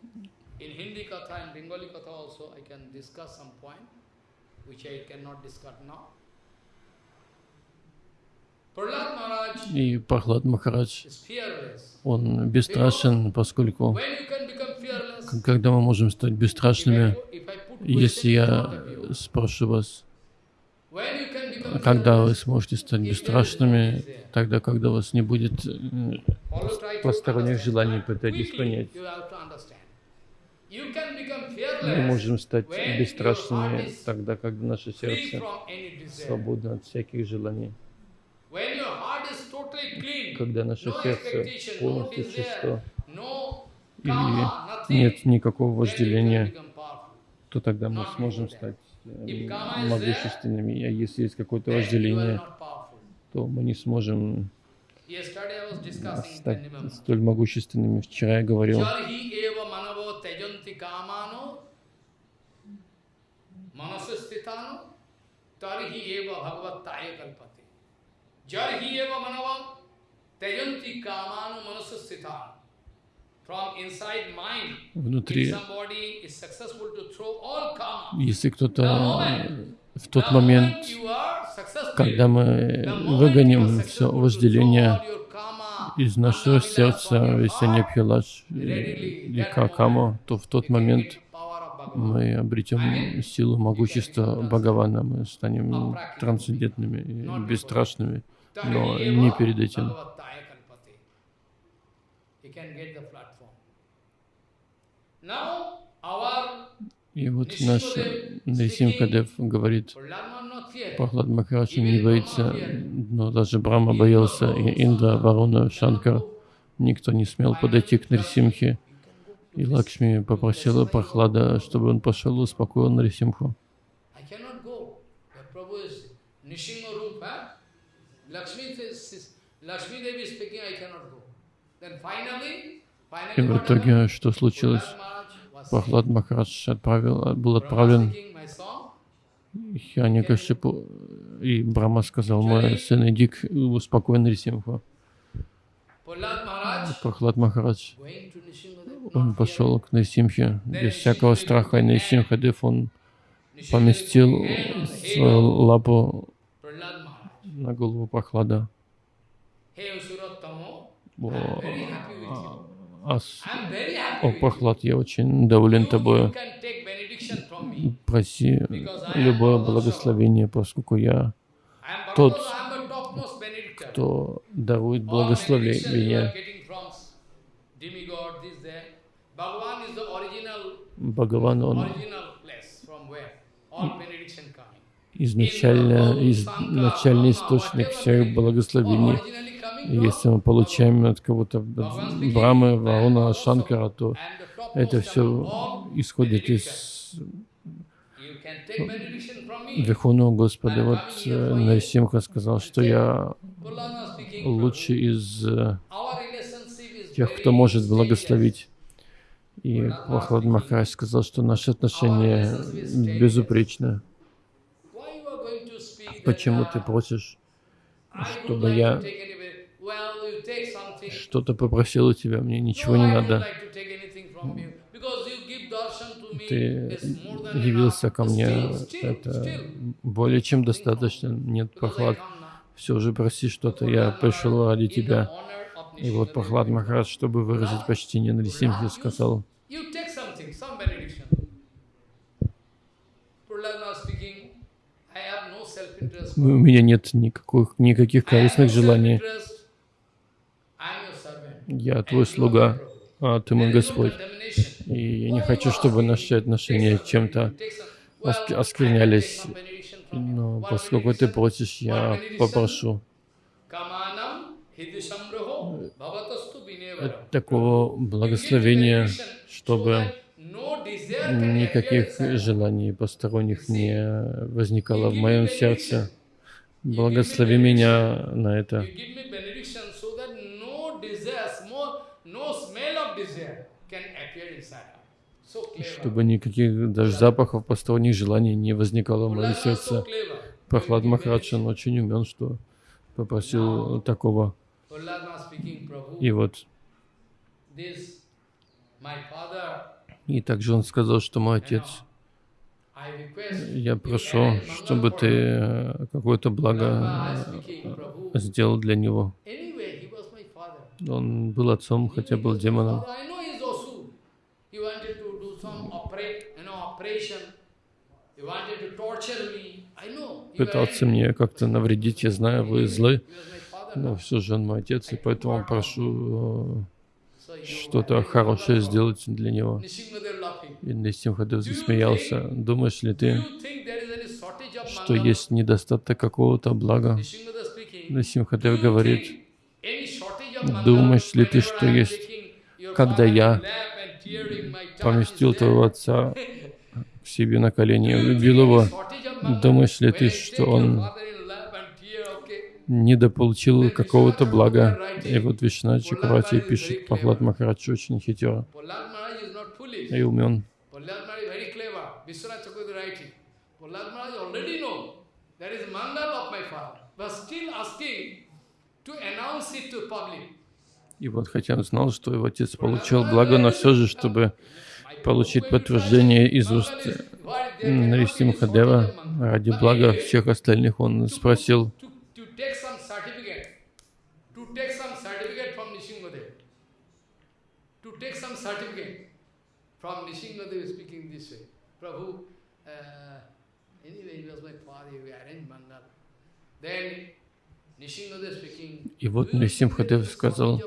In Hindi Katha and Bengali Katha also I can discuss some point which I cannot discuss now. И Прохлад Махарадж, он бесстрашен, поскольку когда мы можем стать бесстрашными, если я спрошу вас, когда вы сможете стать бесстрашными, тогда, когда у вас не будет э, посторонних желаний, пытайтесь понять. Мы можем стать бесстрашными тогда, когда наше сердце свободно от всяких желаний. Когда наше сердце полностью чисто, и нет никакого вожделения, то тогда мы сможем стать э, могущественными. А если есть какое-то вожделение, то мы не сможем стать столь могущественными. Вчера я говорил, kamano manasastitano tarhi eva bhagavattaya kalpate. Jarhi eva manava tejanti kamano manasastitano. From inside mind, внутри, если кто-то в тот момент, когда мы выгоним все вожделение, из нашего сердца Весенья Пхилаш и Какамо, то в тот момент мы обретем силу могущества Бхагавана, мы станем трансцендентными и бесстрашными, но не перед этим. И вот наш Нарисимхадев говорит, Пахлад Махарадж не боится, но даже Брахма боялся, и Индра, Варуна, Шанкар, никто не смел подойти к Нарисимхе. И Лакшми попросила Прохлада, чтобы он пошел и успокоил Нарисимху. И в итоге что случилось? Прохлад Махарадж отправил, был отправлен Хианикашипу, и Брахма сказал, мой сын, иди к успокой Нарисимху. Прохлад Махарадж, он пошел к Нарисимхе. Без всякого страха, и Нарисимхадев он поместил свою лапу на голову Прохлада. О, Ас, о, Прохлад, я очень доволен тобой. Проси любое благословение, поскольку я тот, кто дарует благословение. Бхагаван, он изначально, изначальный источник всех благословений. Если мы получаем от кого-то Брамы, Варуна, Шанкара, то это все исходит из Верховного Господа. Вот э, Нарисимха сказал, что я лучший из э, тех, кто может благословить. И Прохлад Махарадж сказал, что наши отношения безупречны. Почему ты просишь, чтобы я что-то попросил у тебя, мне ничего не надо. Ты явился ко мне, это более чем достаточно, нет прохлад. Все же проси что-то, я пришел ради тебя. И вот Прохлад Махарадж, чтобы выразить почтение на Нарисимхе, сказал, у меня нет никаких, никаких корыстных желаний. Я твой слуга, а ты мой Господь. И я не хочу, чтобы наши отношения чем-то осквернялись. Но поскольку ты просишь, я попрошу такого благословения, чтобы никаких желаний посторонних не возникало в моем сердце. Благослови меня на это. Чтобы никаких даже запахов посторонних желаний не возникало в моем сердце. Прохлад Махарадж, он очень умен, что попросил такого. И вот. И также он сказал, что мой отец, я прошу, чтобы ты э, какое-то благо сделал для него. Он был отцом, хотя был демоном. Пытался мне как-то навредить, я знаю, вы злы, но все же он мой отец, и поэтому прошу э, что-то хорошее сделать для него. И Нисимхадев засмеялся. Думаешь ли ты, что есть недостаток какого-то блага? Нисимхадев говорит, думаешь ли ты, что есть, когда я поместил твоего отца себе на колени, любил его, думаешь ли что он недополучил какого-то блага. И вот Вишна Чакравати пишет, Пахлад Махарадж очень хитер и умен. И вот хотя он знал, что его отец получил благо, но все же, чтобы получить подтверждение из уст Нарисимхадева ради блага всех остальных, он спросил uh. И вот Нрисимхадев сказал,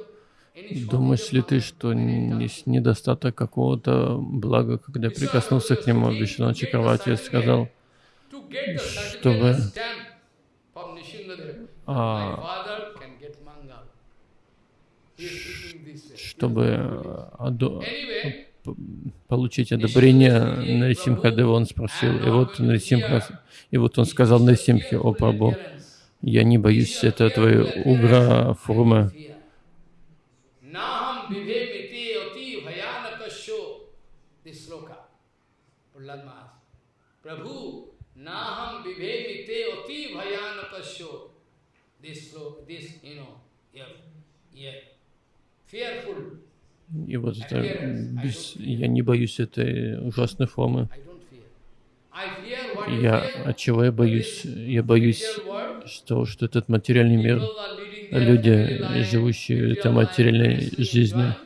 Думаешь ли ты, что есть недостаток какого-то блага, когда прикоснулся к нему, Вишну Чакравати сказал, чтобы а, чтобы аду, получить одобрение Нарисимхадева, он спросил, и вот, Нарисимха, и вот он сказал Нарисимхе, о Прабу, я не боюсь, это твои угра формы. Prabhu, naham vivemite oti bhayanakasyo. This, this, you know, yeah, yeah, fearful. И вот это, без, я не боюсь этой ужасной формы. Я, от чего я боюсь? Я боюсь что что этот материальный мир, люди, живущие этой материальной жизнью,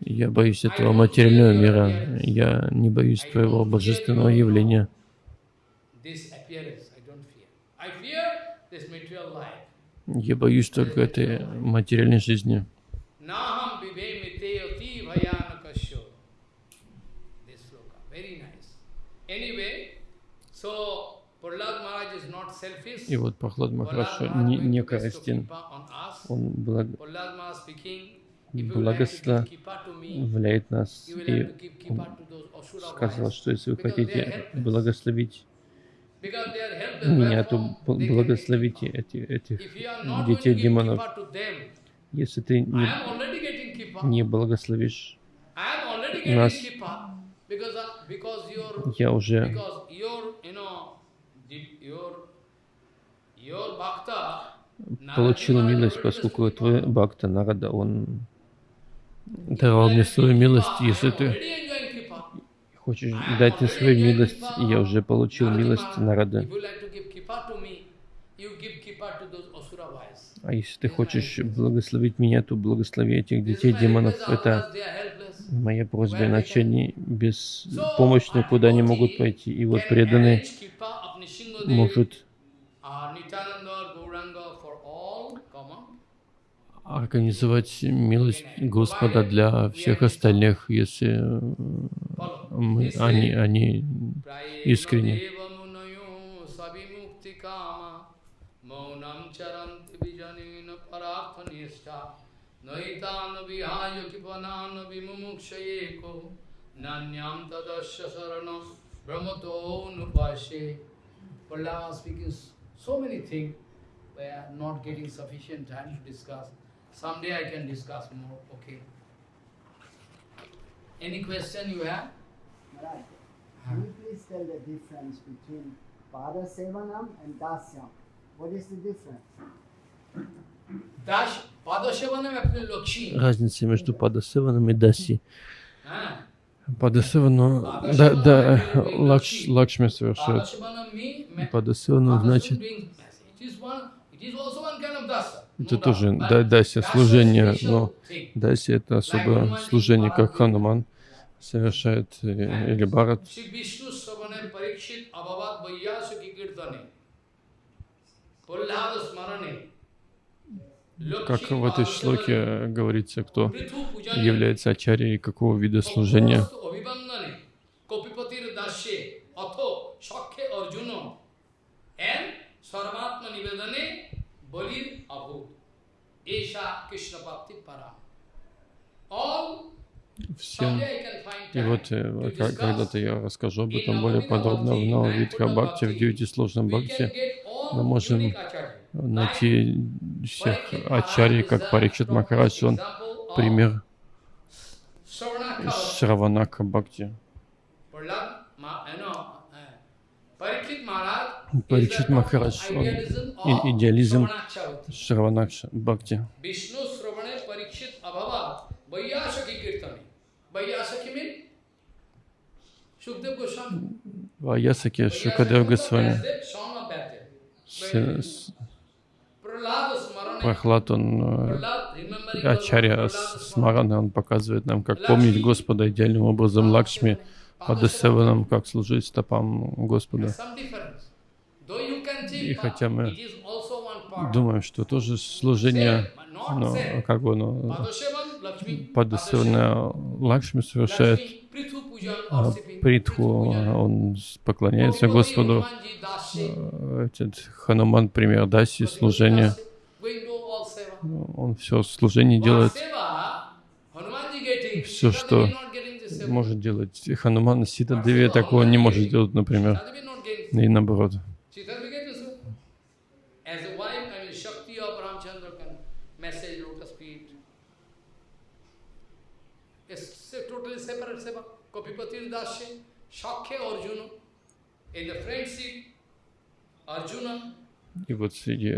я боюсь этого материального мира. Я не боюсь твоего божественного явления. Я боюсь только этой материальной жизни. И вот Прохлад Махарадж не, не корыстен. Он благ благословляет нас. И он сказал, что если вы хотите благословить меня, то благословите эти, этих детей демонов. Если ты не, не благословишь нас, я уже получил милость, поскольку твой бхакта Нарада, он давал мне свою милость, если ты хочешь дать мне свою милость, я уже получил милость Нарада. А если ты хочешь благословить меня, то благослови этих детей демонов. Это моя просьба, иначе они беспомощны, куда они могут пойти. И вот преданные может организовать милость Господа для всех остальных, если мы, они, они искренне. speaking so many things, we are not getting sufficient time to discuss. Someday I can discuss more, okay. Any question you have? Right. Can you please tell the difference between Pada Sevanam and Dasyam? What is the difference? Разница между Падасеваном и Даси. Падасевану, да, да, Лакш, Лакшми совершает. Падасевану значит это тоже да, дася служение, но дася это особое служение, как Хануман совершает э, или Барат. Как в этой шлоке говорится, кто является ачарьей какого вида служения. Sarvatma Nivedane Balir Abhu. Esha Krishna Bhakti Param. All всем. И вот э, когда-то я расскажу об этом более подробно в Нававитха Бхакти, в девяти сложном Бхакти. Мы можем найти всех ачарий, как Парикшит Махарадж, он пример Шраванака Бхакти. Паричит Махарадж, он идеализм Шраванакша Бхакти. Ваясаки Шукадев Госвами. Прохлад, он Ачарья Смарана, он показывает нам, как помнить Господа идеальным образом. Лакшми, Падасеванам, как служить стопам Господа. И хотя мы думаем, что тоже служение, но как бы оно Падасевана Лакшми совершает, а Притху, он поклоняется Господу. Этот Хануман, пример Даси, служение. Он все служение делает. Все, что может делать Хануман, Сита Деви, такого не может делать, например. И наоборот. Pipatil Dasya, Shakya Arjuna, in the friendship, Arjuna, и вот среди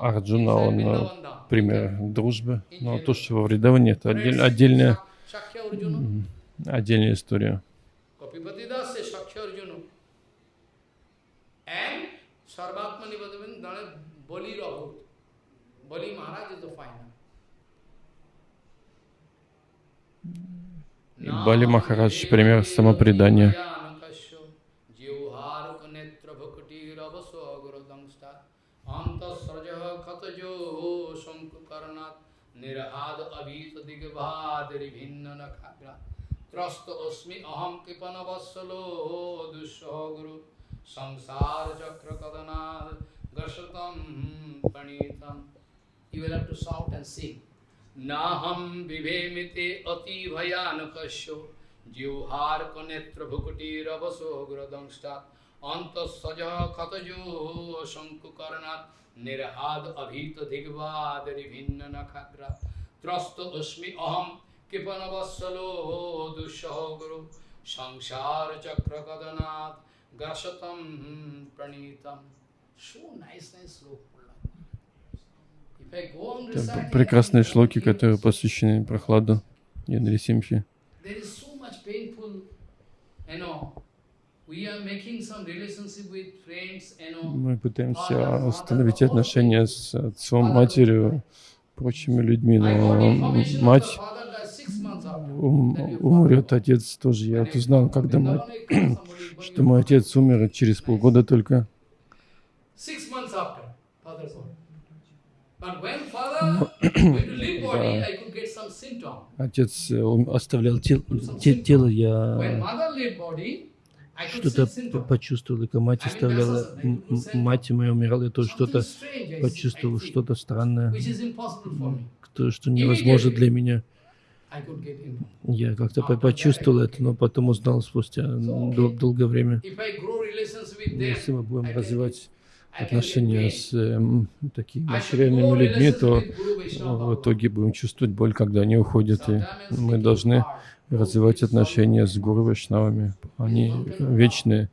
Арджуна, он пример дружбы, но то, что во Вриндаване, это отдель, отдельная, отдельная история. Sarvatmani Bhagavan Bolir Abhut. Boli Maharaj is the final. И Бали Махарадж — пример самопредания. ত্রস্ত অস্মি অহম কৃপণ বৎসল দুঃসহগুরু সংসার চক্র কদনাদ গর্ষতম প্রণীতম you will have to shout and sing নাহম বিভেমিতে অতি ভয়ানকস্য জিহ্বার্ক নেত্র ভুকুটিরবসোগ্রদংষ্টাৎ অন্তঃসজ ক্ষতজো শঙ্কুকর্ণাৎ নির্হাদ অভীত দিগ্বাদরি ভিন্ন নখাগ্রা। ত্রস্ত অস্মি অহম কৃপণবৎসলো দুঃসহ গুরু। সংসার চক্রকদনাথ গ্রাসতম প্রণীতম। So nice nice shloka Это прекрасные шлоки, которые посвящены прохладу и Нарисимхи. Мы пытаемся установить отношения с отцом, матерью, прочими людьми, но мать умрет, отец тоже. Я вот узнал, когда мать, что мой отец умер через полгода только. Отец э, оставлял тело, тело я что-то почувствовал, и мать оставляла, мать моя умирала, я тоже что-то почувствовал, что-то странное, то, что невозможно для меня. Я как-то почувствовал это, но потом узнал спустя дол долгое время. Если мы будем развивать отношения с э, такими материальными людьми, то в итоге будем чувствовать боль, когда они уходят. И мы должны развивать отношения с гуру Вайшнавами. Они вечные.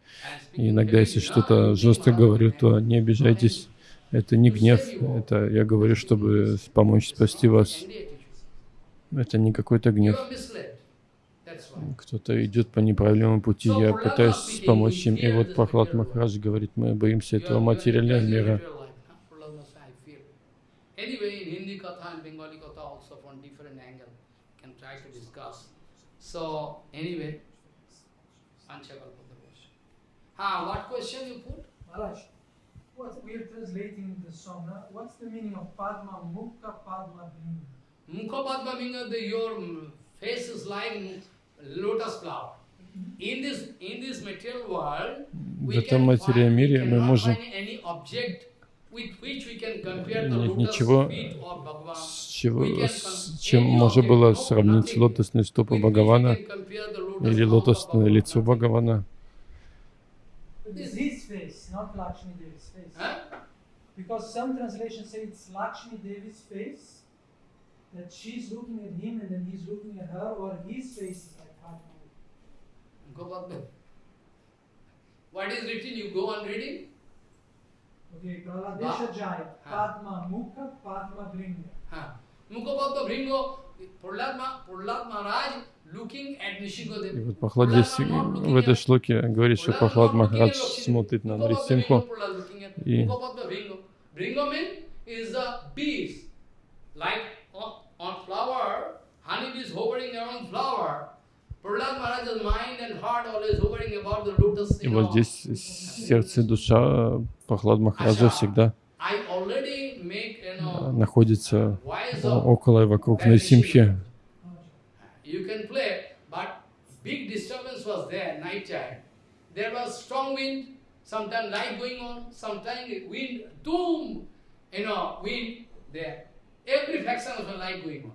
И иногда, если что-то жестко говорю, то не обижайтесь. Это не гнев, это я говорю, чтобы помочь спасти вас. Это не какой-то гнев. Кто-то идет по неправильному пути, я пытаюсь помочь им. И вот Прохлад Махарадж говорит, мы боимся этого материального мира. Anyway, in Hindi Katha and Bengali Katha also from different angle can try to discuss. So, anyway, Ah, what question you put? Maharaj, what we are translating the song. What's the meaning of Padma Mukha Padma Bhinga? Mukha Padma Bhinga, the, your face is like lotus flower. In this, in this material world, в этом материальном мире мы можем нет ничего, с, чего, с чем можно было сравнить лотосные стопы Бхагавана или лотосное лицо Бхагавана. Because some translations say it's Lakshmi Devi's face, that she's looking at him and then he's looking at her, or his face. What is written? You go on reading. Okay, Praladesha Jaya, Padma Mukha, Padma Bringa. Mukha Padma Bringa, Prahlad Maharaj looking at Nishingadeva. И вот Пахлад здесь в этой шлоке говорит, что Пахлад Махарадж смотрит на Нарисимху и like on, on flower, honey is hovering around flower. И вот здесь сердце и душа Прохлад Махараджа всегда находится около и вокруг Найсимхи. You can play, but big disturbance was there, night time. There was strong wind, sometimes light going on, sometimes wind, doom, you know, wind there. Every fraction of the light going on.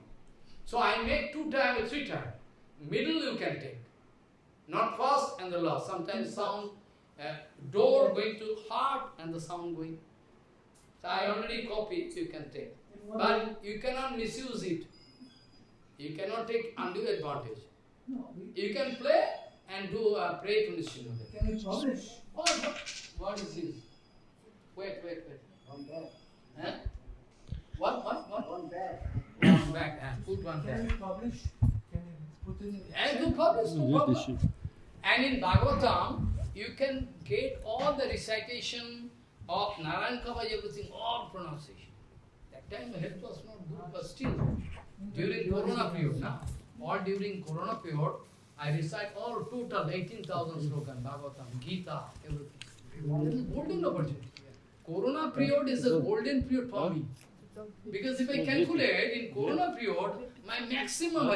So I make two time or three time. Middle you can take. Not first and the last. Sometimes sound, uh, door going to heart and the sound going. So I already copy, you can take. But you cannot misuse it. You cannot take undue advantage. No, You can play and do uh, pray to can we publish? What, what, what is this? Wait, wait, wait. One back. Huh? What, what, what? One back. One back, uh, put one Can back. publish? Can we put in? And to publish, no problem. And in Bhagavatam, you can get all the recitation of Narayan Kavaj, everything, all pronunciation. That time health was not good, but still, during Corona period, now, all during Corona period, I recite all total 18,000 slokan, Bhagavatam, Gita, everything. Golden opportunity. Corona period is a golden period for me. Because if I calculate in Corona period, my maximum.